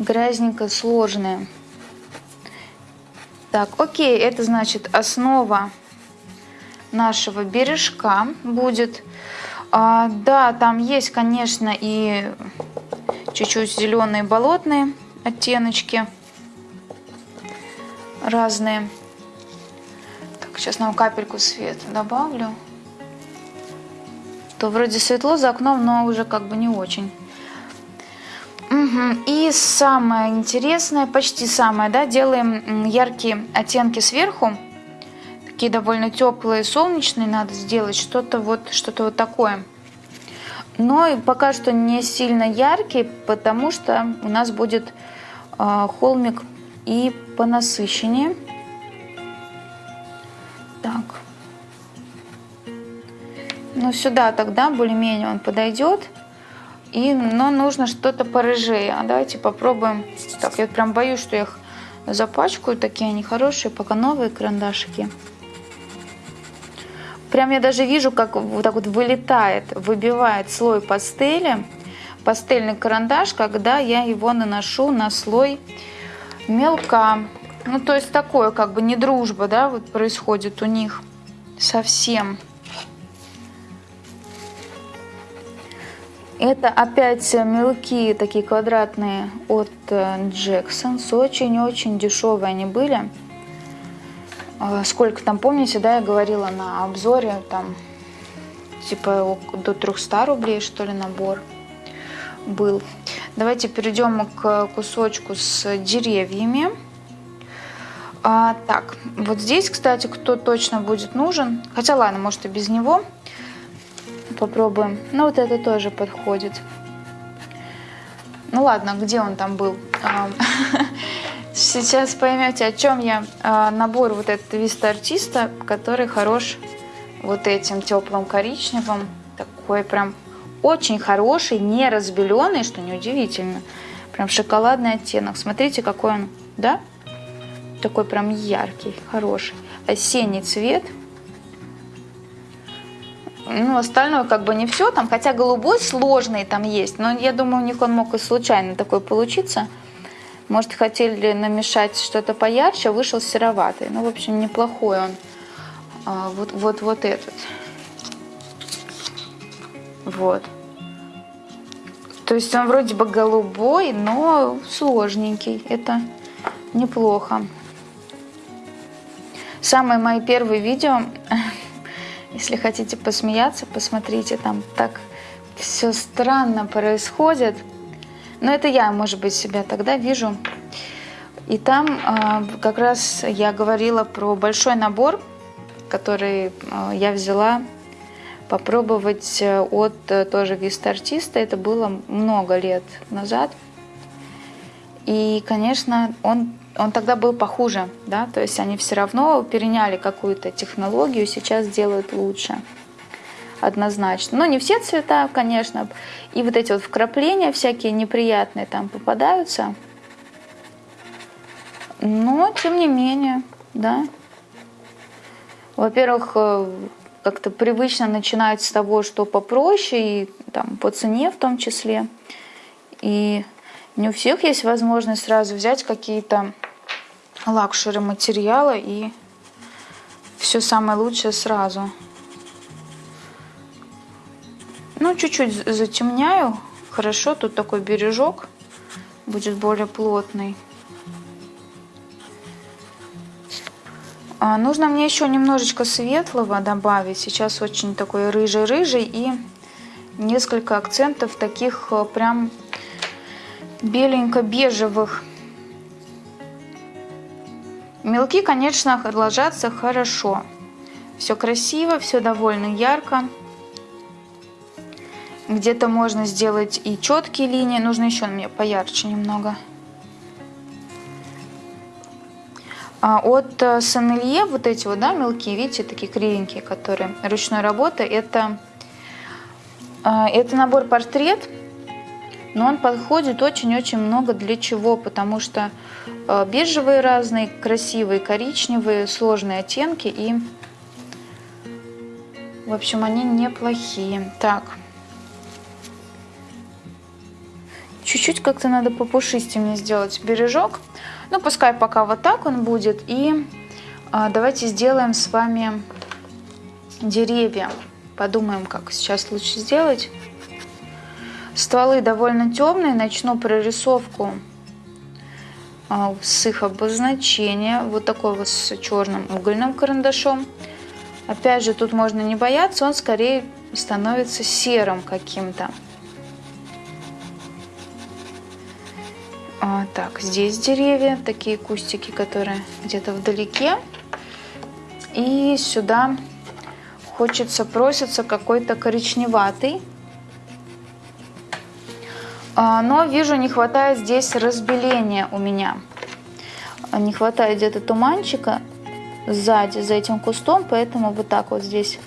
грязненько сложные. Так, окей, это значит основа нашего бережка будет. А, да, там есть, конечно, и чуть-чуть зеленые болотные оттеночки разные. Так, сейчас нам капельку света добавлю то вроде светло за окном, но уже как бы не очень. Угу. И самое интересное, почти самое, да, делаем яркие оттенки сверху. Такие довольно теплые, солнечные надо сделать, что-то вот, что-то вот такое. Но пока что не сильно яркий, потому что у нас будет э, холмик и понасыщеннее. Так. Ну, сюда тогда более-менее он подойдет. И, но нужно что-то порыжее. А давайте попробуем. Так, я прям боюсь, что я их запачкаю. Такие они хорошие, пока новые карандашики. Прям я даже вижу, как вот так вот вылетает, выбивает слой пастели, пастельный карандаш, когда я его наношу на слой мелка. Ну, то есть такое, как бы не дружба, да, вот происходит у них совсем. Это опять мелкие такие квадратные от Джексонс. Очень-очень дешевые они были. А, сколько там, помните, да, я говорила на обзоре, там, типа до 300 рублей, что ли, набор был. Давайте перейдем к кусочку с деревьями. А, так, вот здесь, кстати, кто точно будет нужен, хотя ладно, может и без него, попробуем. Ну, вот это тоже подходит. Ну ладно, где он там был? Сейчас поймете, о чем я. А, набор вот этот Виста Артиста, который хорош вот этим теплым коричневым. Такой прям очень хороший, не разбеленный, что неудивительно. Прям шоколадный оттенок. Смотрите, какой он, да? Такой прям яркий, хороший. Осенний цвет – ну, остальное как бы не все там, хотя голубой сложный там есть, но я думаю, у них он мог и случайно такой получиться. Может, хотели намешать что-то поярче, вышел сероватый. Ну, в общем, неплохой он. А, вот, вот, вот этот. Вот. То есть он вроде бы голубой, но сложненький. Это неплохо. Самые мои первые видео если хотите посмеяться, посмотрите, там так все странно происходит. Но это я, может быть, себя тогда вижу. И там э, как раз я говорила про большой набор, который э, я взяла попробовать э, от э, тоже вист-артиста. Это было много лет назад. И, конечно, он он тогда был похуже, да, то есть они все равно переняли какую-то технологию, сейчас делают лучше, однозначно. Но не все цвета, конечно, и вот эти вот вкрапления всякие неприятные там попадаются, но тем не менее, да. Во-первых, э, как-то привычно начинать с того, что попроще, и там по цене в том числе, и не у всех есть возможность сразу взять какие-то luxury материала и все самое лучшее сразу. Ну, чуть-чуть затемняю. Хорошо, тут такой бережок будет более плотный. А, нужно мне еще немножечко светлого добавить. Сейчас очень такой рыжий-рыжий и несколько акцентов таких э, прям беленько-бежевых. Мелки, конечно, ложатся хорошо. Все красиво, все довольно ярко. Где-то можно сделать и четкие линии. Нужно еще мне поярче немного. А от э, Санелье вот эти вот, да, мелкие, видите, такие кривенькие, которые ручной работы, это, э, это набор портрет но он подходит очень-очень много для чего, потому что бежевые разные, красивые, коричневые, сложные оттенки и, в общем, они неплохие. Так, чуть-чуть как-то надо попушистее мне сделать бережок, ну пускай пока вот так он будет, и а, давайте сделаем с вами деревья, подумаем, как сейчас лучше сделать. Стволы довольно темные, начну прорисовку с их обозначения. Вот такой вот с черным угольным карандашом. Опять же, тут можно не бояться, он скорее становится серым каким-то. А, так, здесь деревья, такие кустики, которые где-то вдалеке. И сюда хочется, просится какой-то коричневатый. А, но вижу, не хватает здесь разбеления у меня. Не хватает где-то туманчика сзади, за этим кустом, поэтому вот так вот здесь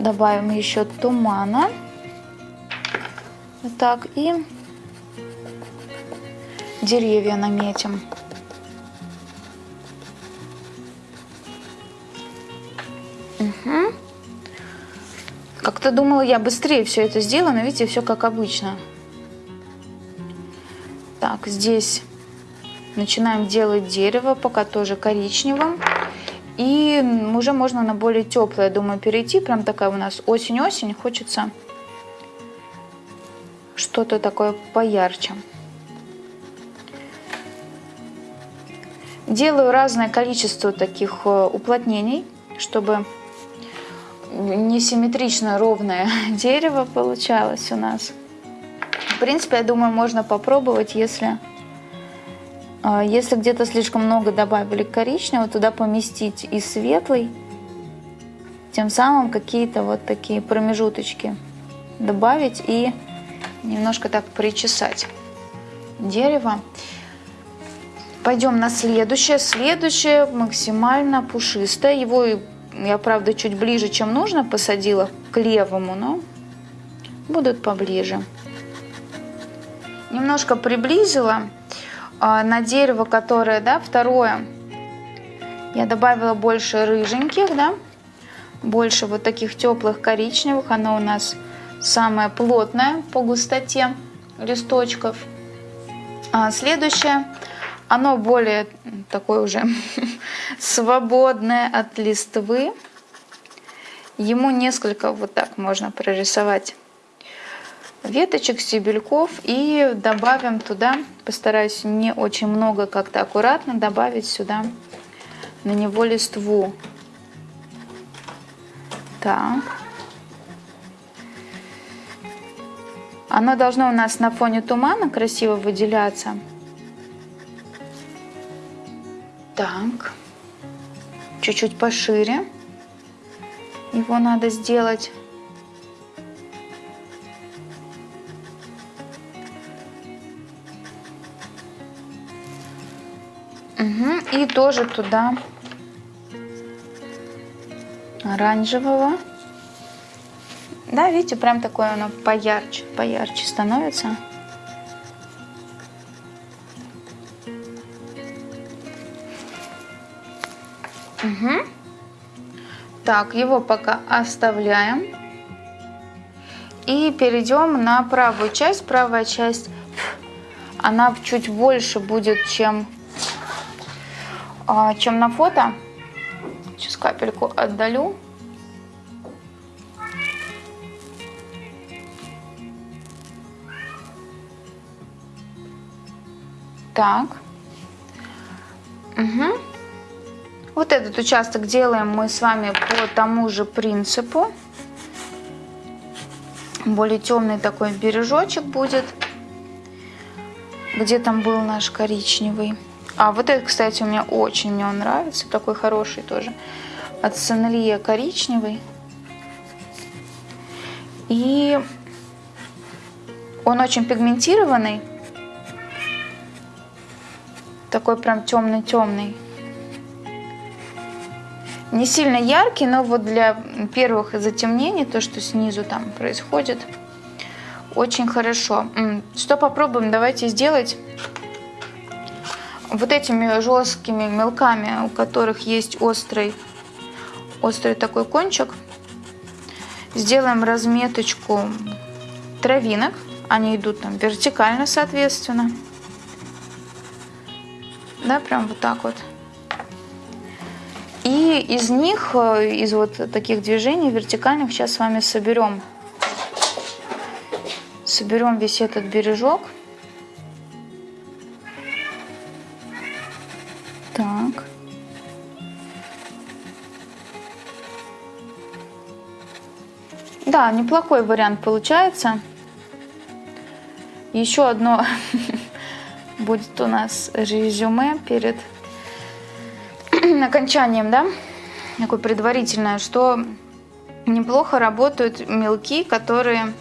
добавим еще тумана. Вот так. И деревья наметим. Угу. Как-то думала, я быстрее все это сделаю, но видите, все как обычно. Так, здесь начинаем делать дерево, пока тоже коричневым. И уже можно на более теплое, думаю, перейти. Прям такая у нас осень-осень. Хочется что-то такое поярче. Делаю разное количество таких э, уплотнений, чтобы несимметрично ровное дерево получалось у нас. Принципе, я думаю, можно попробовать, если, э, если где-то слишком много добавили коричневого, туда поместить и светлый, тем самым какие-то вот такие промежуточки добавить и немножко так причесать дерево. Пойдем на следующее. Следующее максимально пушистое. Его я, правда, чуть ближе, чем нужно, посадила к левому, но будут поближе. Немножко приблизила а, на дерево, которое, да, второе, я добавила больше рыженьких, да, больше вот таких теплых коричневых. Оно у нас самое плотное по густоте листочков. А следующее оно более такое уже свободное от листвы. Ему несколько вот так можно прорисовать веточек, стебельков и добавим туда, постараюсь не очень много, как-то аккуратно добавить сюда на него листву. Так. Оно должно у нас на фоне тумана красиво выделяться. Так, чуть-чуть пошире его надо сделать. Угу. И тоже туда оранжевого. Да, видите, прям такое оно поярче, поярче становится. Угу. Так, его пока оставляем. И перейдем на правую часть. Правая часть, она чуть больше будет, чем, чем на фото. Сейчас капельку отдалю. Так. Угу. Вот этот участок делаем мы с вами по тому же принципу. Более темный такой бережочек будет, где там был наш коричневый. А вот этот, кстати, у меня очень мне он нравится, такой хороший тоже. От Сенелье коричневый. И он очень пигментированный. Такой прям темный-темный не сильно яркий, но вот для первых затемнений, то, что снизу там происходит, очень хорошо. Что попробуем? Давайте сделать вот этими жесткими мелками, у которых есть острый, острый такой кончик. Сделаем разметочку травинок. Они идут там вертикально, соответственно. Да, прям вот так вот. И из них, э, из вот таких движений вертикальных, сейчас с вами соберем, соберем весь этот бережок. Так. Да, неплохой вариант получается. Еще одно будет у нас резюме перед окончанием, да, такое предварительное, что неплохо работают мелки, которые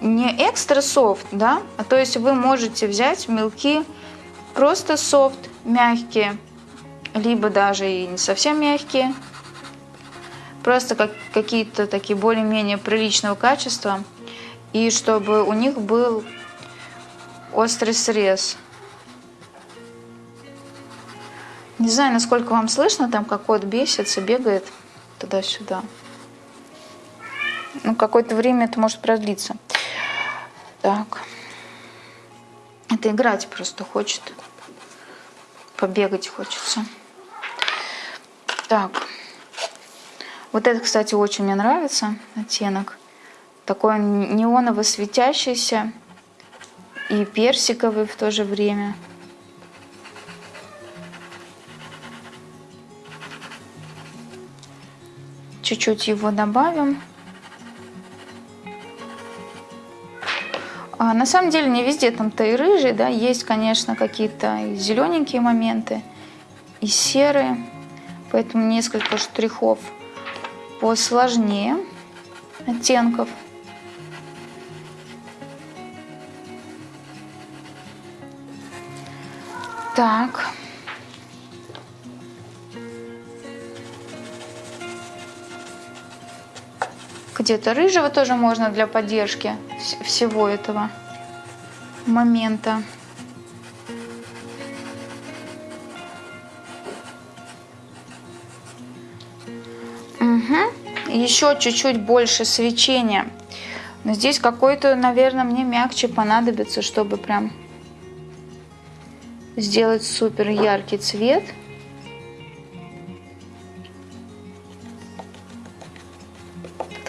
не экстра софт, да, а то есть вы можете взять мелки просто софт, мягкие, либо даже и не совсем мягкие, просто как, какие-то такие более-менее приличного качества. и чтобы у них был острый срез. Не знаю, насколько вам слышно, там как кот бесится, бегает туда-сюда. Ну, какое-то время это может продлиться. Так. Это играть просто хочет. Побегать хочется. Так. Вот это, кстати, очень мне нравится оттенок. Такой неоново светящийся и персиковый в то же время. Чуть-чуть его добавим. А на самом деле не везде там-то и рыжий, да, есть, конечно, какие-то зелененькие моменты, и серые, поэтому несколько штрихов посложнее оттенков. Так. Где-то рыжего тоже можно для поддержки всего этого момента. Угу. Еще чуть-чуть больше свечения. Но здесь какой-то, наверное, мне мягче понадобится, чтобы прям сделать супер яркий цвет.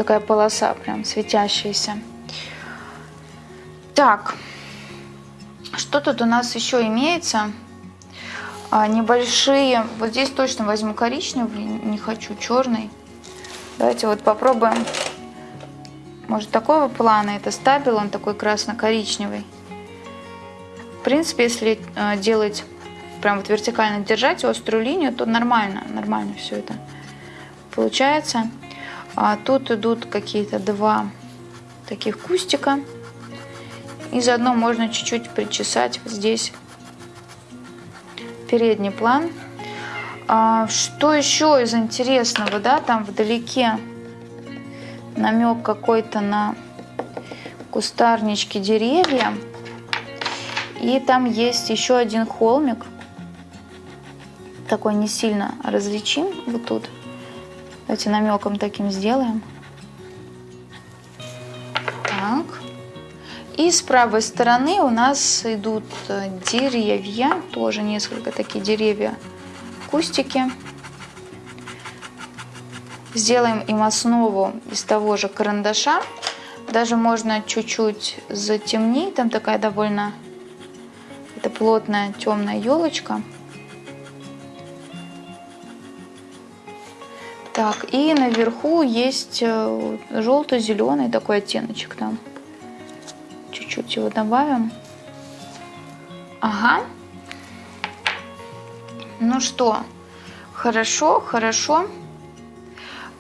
Такая полоса прям светящаяся. Так, что тут у нас еще имеется? А, небольшие, вот здесь точно возьму коричневый, не хочу черный. Давайте вот попробуем. Может такого плана, это стабил, он такой красно-коричневый. В принципе, если э, делать, прям вот вертикально держать острую линию, то нормально, нормально все это получается. А тут идут какие-то два таких кустика. И заодно можно чуть-чуть причесать вот здесь передний план. А, что еще из интересного, да, там вдалеке намек какой-то на кустарнички, деревья. И там есть еще один холмик. Такой не сильно различим вот тут. Давайте намеком таким сделаем. Так. И с правой стороны у нас идут э, деревья. Тоже несколько такие деревья. Кустики. Сделаем им основу из того же карандаша. Даже можно чуть-чуть затемнить. Там такая довольно это плотная темная елочка. Так, и наверху есть э, желто-зеленый такой оттеночек там. Чуть-чуть его добавим. Ага. Ну что, хорошо, хорошо.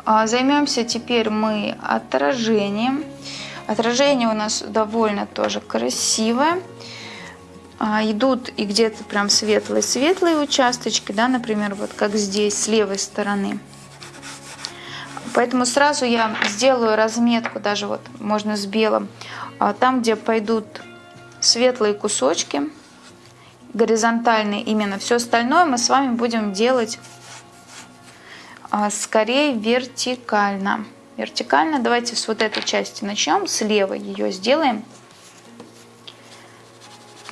А, займемся теперь мы отражением. Отражение у нас довольно тоже красивое. А, идут и где-то прям светлые-светлые участочки, да, например, вот как здесь, с левой стороны. Поэтому сразу я сделаю разметку, даже вот можно с белым, а, там, где пойдут светлые кусочки, горизонтальные именно. Все остальное мы с вами будем делать а, скорее вертикально. Вертикально давайте с вот этой части начнем, слева ее сделаем.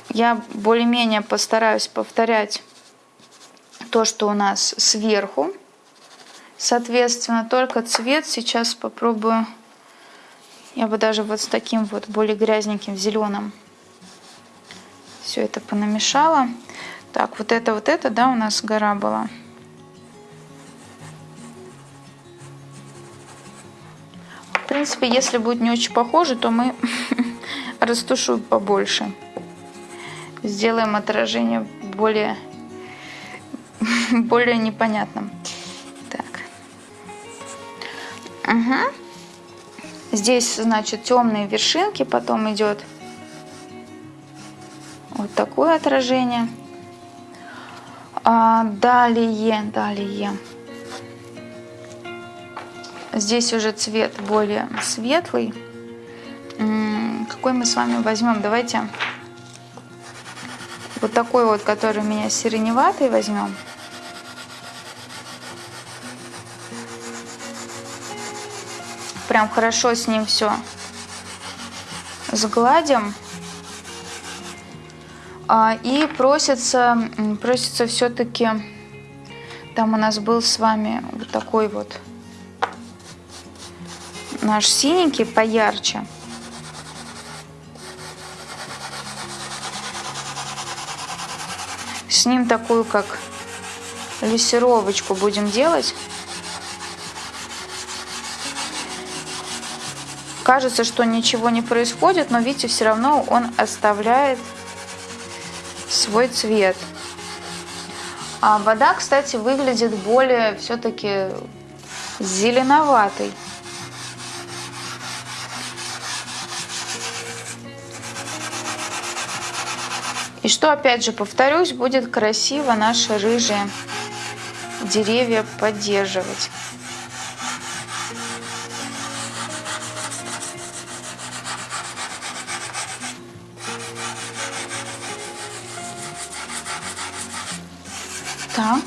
Я более-менее постараюсь повторять то, что у нас сверху. Соответственно, только цвет сейчас попробую. Я бы даже вот с таким вот более грязненьким зеленым все это понамешала. Так, вот это, вот это, да, у нас гора была. В принципе, если будет не очень похоже, то мы растушуем побольше сделаем отражение более, более непонятным. Угу. Здесь, значит, темные вершинки, потом идет вот такое отражение. А далее, далее. Здесь уже цвет более светлый. какой мы с вами возьмем? Давайте вот такой вот, который у меня сиреневатый возьмем. Прям хорошо с ним все сгладим. А, и просится, просится все-таки, там у нас был с вами вот такой вот наш синенький поярче. С ним такую как лессировочку будем делать. Кажется, что ничего не происходит, но видите, все равно он оставляет свой цвет. А вода, кстати, выглядит более все-таки зеленоватой. И что, опять же, повторюсь, будет красиво наши рыжие деревья поддерживать. Так.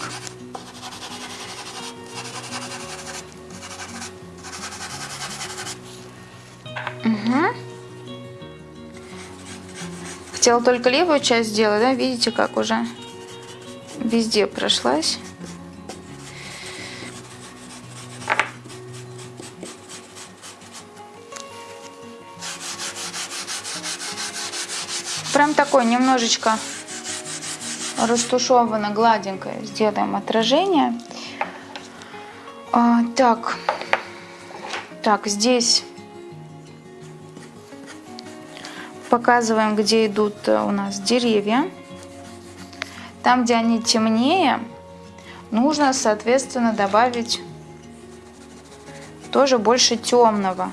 Угу. Хотела только левую часть сделать, да? Видите, как уже везде прошлась. Прям такой немножечко растушевано, гладенькое. Сделаем отражение. А, так, так, здесь показываем, где идут э, у нас деревья. Там, где они темнее, нужно, соответственно, добавить тоже больше темного.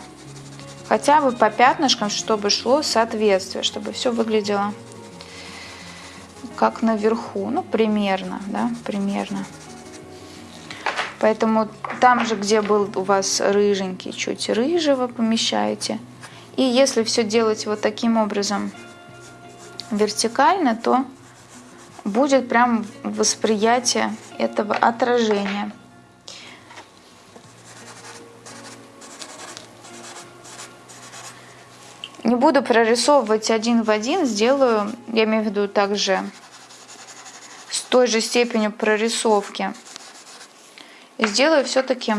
Хотя бы по пятнышкам, чтобы шло соответствие, чтобы все выглядело как наверху. Ну, примерно, да, примерно. Поэтому там же, где был у вас рыженький, чуть рыжего помещаете – и если все делать вот таким образом вертикально, то будет прям восприятие этого отражения. Не буду прорисовывать один в один, сделаю, я имею в виду также той же степенью прорисовки. И сделаю все-таки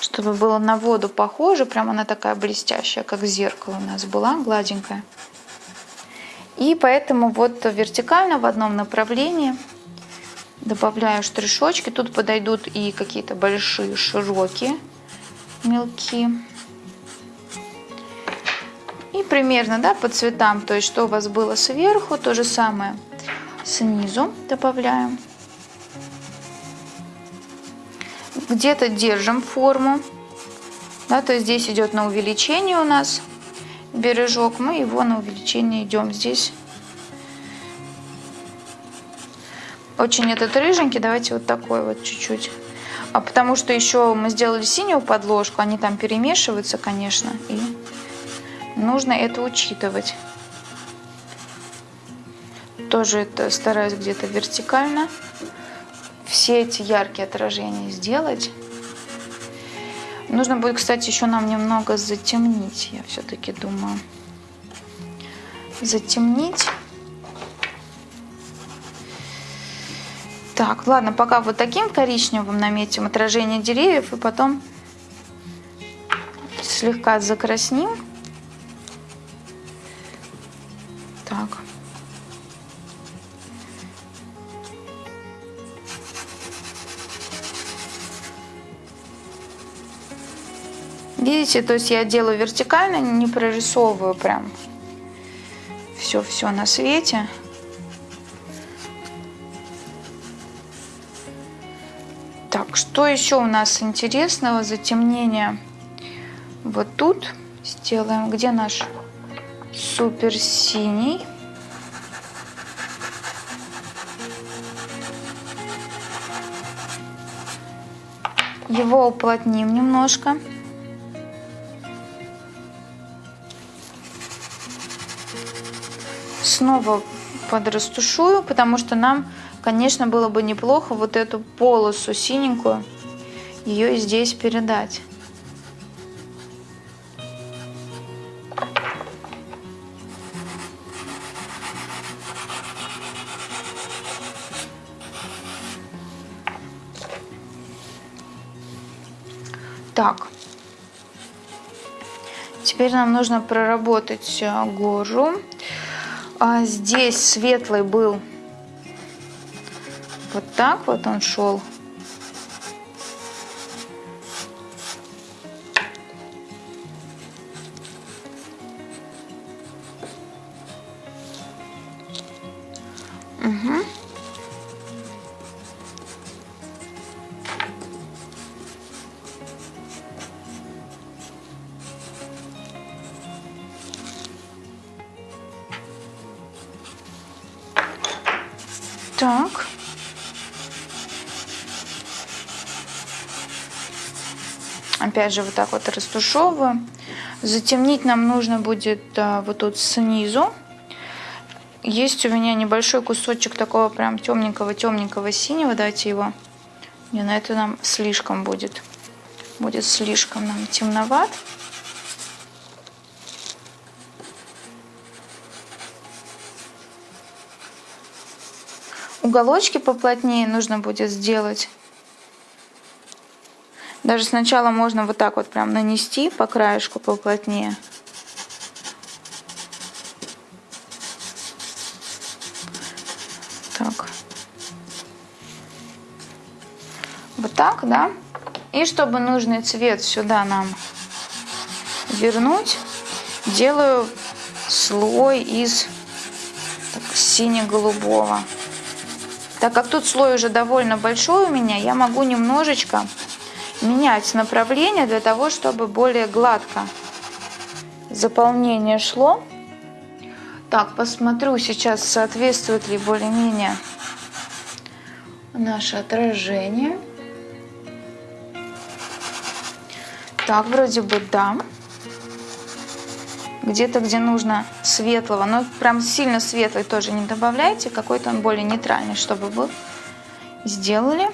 чтобы было на воду похоже. Прям она такая блестящая, как зеркало у нас была, гладенькая. И поэтому вот вертикально в одном направлении добавляю штришочки. Тут подойдут и какие-то большие, широкие, мелкие. И примерно да, по цветам, то есть что у вас было сверху, то же самое снизу добавляем. где-то держим форму. Да, то есть здесь идет на увеличение у нас бережок. Мы его на увеличение идем здесь. Очень этот рыженький, давайте вот такой вот чуть-чуть. А потому что еще мы сделали синюю подложку, они там перемешиваются, конечно, и нужно это учитывать. Тоже это стараюсь где-то вертикально все эти яркие отражения сделать. Нужно будет, кстати, еще нам немного затемнить, я все-таки думаю. Затемнить. Так, ладно, пока вот таким коричневым наметим отражение деревьев, и потом слегка закрасним. Видите, то есть я делаю вертикально, не прорисовываю прям все-все на свете. Так, что еще у нас интересного? Затемнение вот тут сделаем. Где наш супер синий? Его уплотним немножко. Снова подрастушую, потому что нам, конечно, было бы неплохо вот эту полосу синенькую, ее здесь передать. Так, теперь нам нужно проработать э, гору. А здесь светлый был вот так вот он шел. Угу. Опять же, вот так вот растушевываю. Затемнить нам нужно будет вот тут снизу. Есть у меня небольшой кусочек такого прям темненького-темненького синего. Давайте его. Не, на это нам слишком будет. Будет слишком нам темноват. Уголочки поплотнее нужно будет сделать. Даже сначала можно вот так вот прям нанести по краешку поплотнее. Так. Вот так, да? И чтобы нужный цвет сюда нам вернуть, делаю слой из сине-голубого. Так как тут слой уже довольно большой у меня, я могу немножечко менять направление для того, чтобы более гладко заполнение шло. Так, посмотрю сейчас, соответствует ли более-менее наше отражение. Так, вроде бы да где-то, где нужно светлого, но прям сильно светлый тоже не добавляйте, какой-то он более нейтральный, чтобы был. Сделали.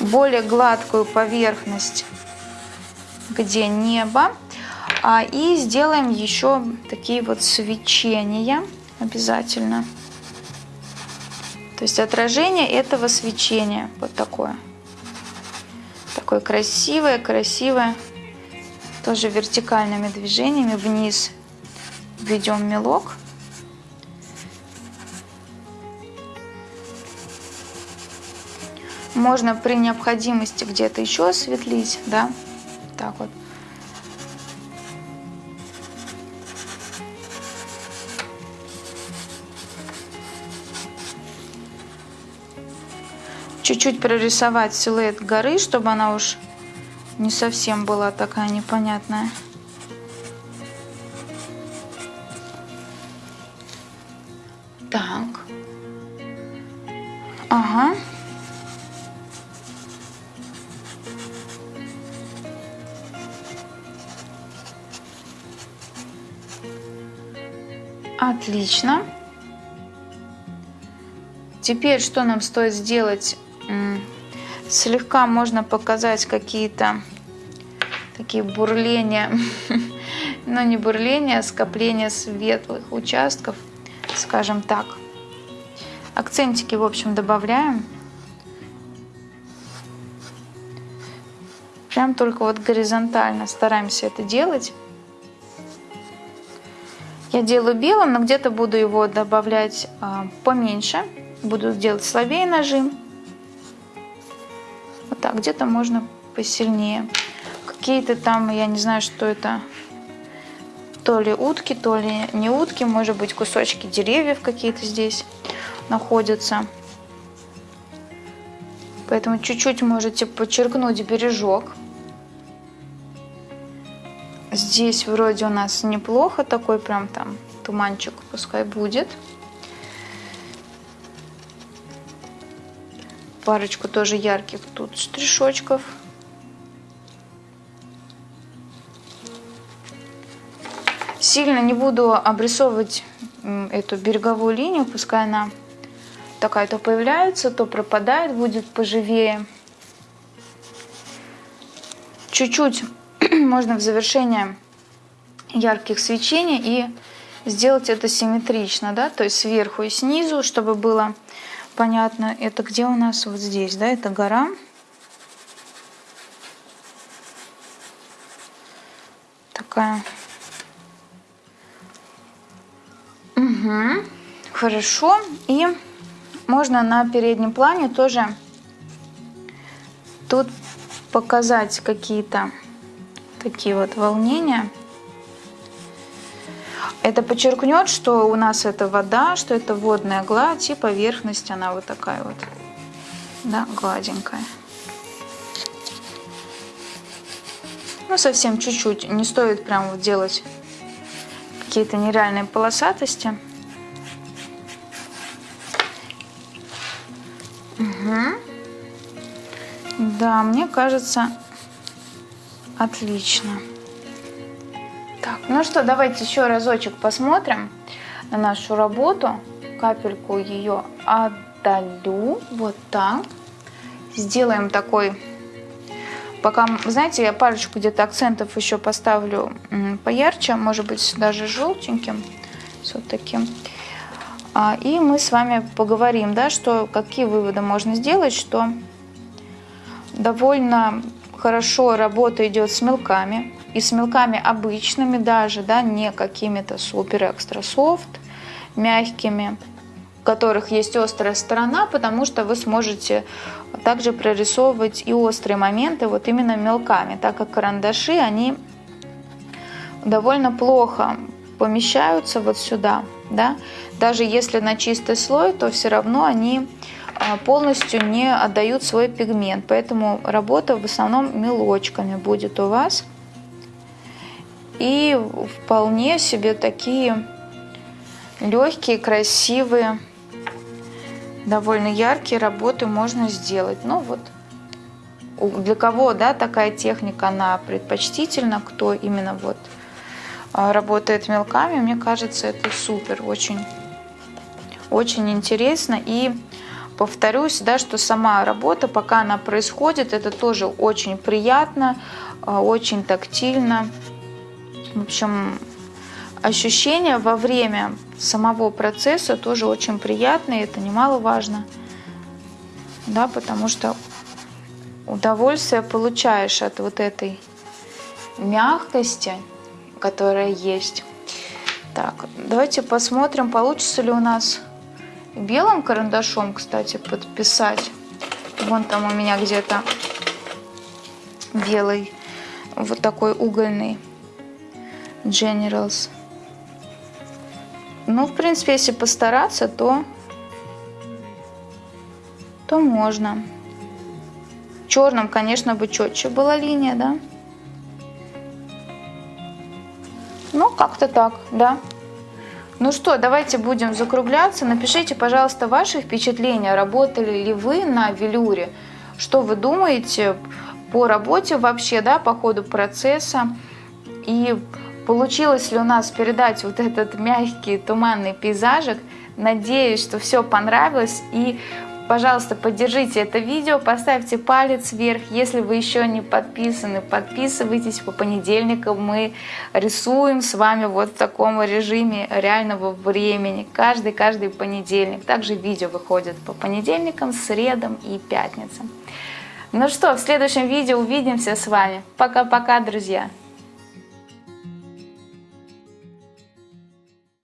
Более гладкую поверхность, где небо. А, и сделаем еще такие вот свечения обязательно. То есть отражение этого свечения вот такое. Такое красивое, красивое тоже вертикальными движениями вниз введем мелок. Можно при необходимости где-то еще осветлить, да, так вот. Чуть-чуть прорисовать силуэт горы, чтобы она уж не совсем была такая непонятная. Отлично. Теперь что нам стоит сделать? Слегка можно показать какие-то такие бурления, но не бурления, а скопления светлых участков, скажем так. Акцентики, в общем, добавляем. Прям только вот горизонтально стараемся это делать. Я делаю белым, но где-то буду его добавлять а, поменьше. Буду делать слабее нажим. Вот так, где-то можно посильнее какие-то там, я не знаю, что это, то ли утки, то ли не утки, может быть кусочки деревьев какие-то здесь находятся. Поэтому чуть-чуть можете подчеркнуть бережок. Здесь вроде у нас неплохо, такой прям там туманчик пускай будет. Парочку тоже ярких тут штришочков. Сильно не буду обрисовывать эту береговую линию, пускай она такая то появляется, то пропадает, будет поживее. Чуть-чуть можно в завершение ярких свечений и сделать это симметрично, да, то есть сверху и снизу, чтобы было понятно, это где у нас вот здесь, да, это гора. Такая. Угу. Хорошо. И можно на переднем плане тоже тут показать какие-то такие вот волнения. Это подчеркнет, что у нас это вода, что это водная гладь, и поверхность она вот такая вот, да, гладенькая. Ну, совсем чуть-чуть, не стоит прям вот делать какие-то нереальные полосатости. Угу. Да, мне кажется, отлично. Так, ну что, давайте еще разочек посмотрим на нашу работу. Капельку ее отдалю, вот так. Сделаем такой, пока, знаете, я парочку где-то акцентов еще поставлю поярче, может быть даже желтеньким, таким. А, и мы с вами поговорим, да, что какие выводы можно сделать, что довольно хорошо работа идет с мелками, и с мелками обычными даже, да, не какими-то супер экстра софт, мягкими, у которых есть острая сторона, потому что вы сможете также прорисовывать и острые моменты вот именно мелками, так как карандаши, они довольно плохо помещаются вот сюда, да, даже если на чистый слой, то все равно они полностью не отдают свой пигмент, поэтому работа в основном мелочками будет у вас. И вполне себе такие легкие, красивые, довольно яркие работы можно сделать. Ну вот, для кого да, такая техника, она предпочтительна, кто именно вот а, работает мелками, мне кажется, это супер, очень, очень интересно. И повторюсь, да, что сама работа, пока она происходит, это тоже очень приятно, а, очень тактильно. В общем, ощущения во время самого процесса тоже очень приятные, это немаловажно, да, потому что удовольствие получаешь от вот этой мягкости, которая есть. Так, давайте посмотрим, получится ли у нас белым карандашом, кстати, подписать. Вон там у меня где-то белый, вот такой угольный. Generals. Ну, в принципе, если постараться, то, то можно. Черным, конечно, бы четче была линия, да? Ну, как-то так, да. Ну что, давайте будем закругляться. Напишите, пожалуйста, ваши впечатления. Работали ли вы на велюре? Что вы думаете по работе вообще, да, по ходу процесса? И Получилось ли у нас передать вот этот мягкий туманный пейзажик? Надеюсь, что все понравилось. И, пожалуйста, поддержите это видео, поставьте палец вверх. Если вы еще не подписаны, подписывайтесь. По понедельникам мы рисуем с вами вот в таком режиме реального времени. Каждый-каждый понедельник. Также видео выходит по понедельникам, средам и пятницам. Ну что, в следующем видео увидимся с вами. Пока-пока, друзья!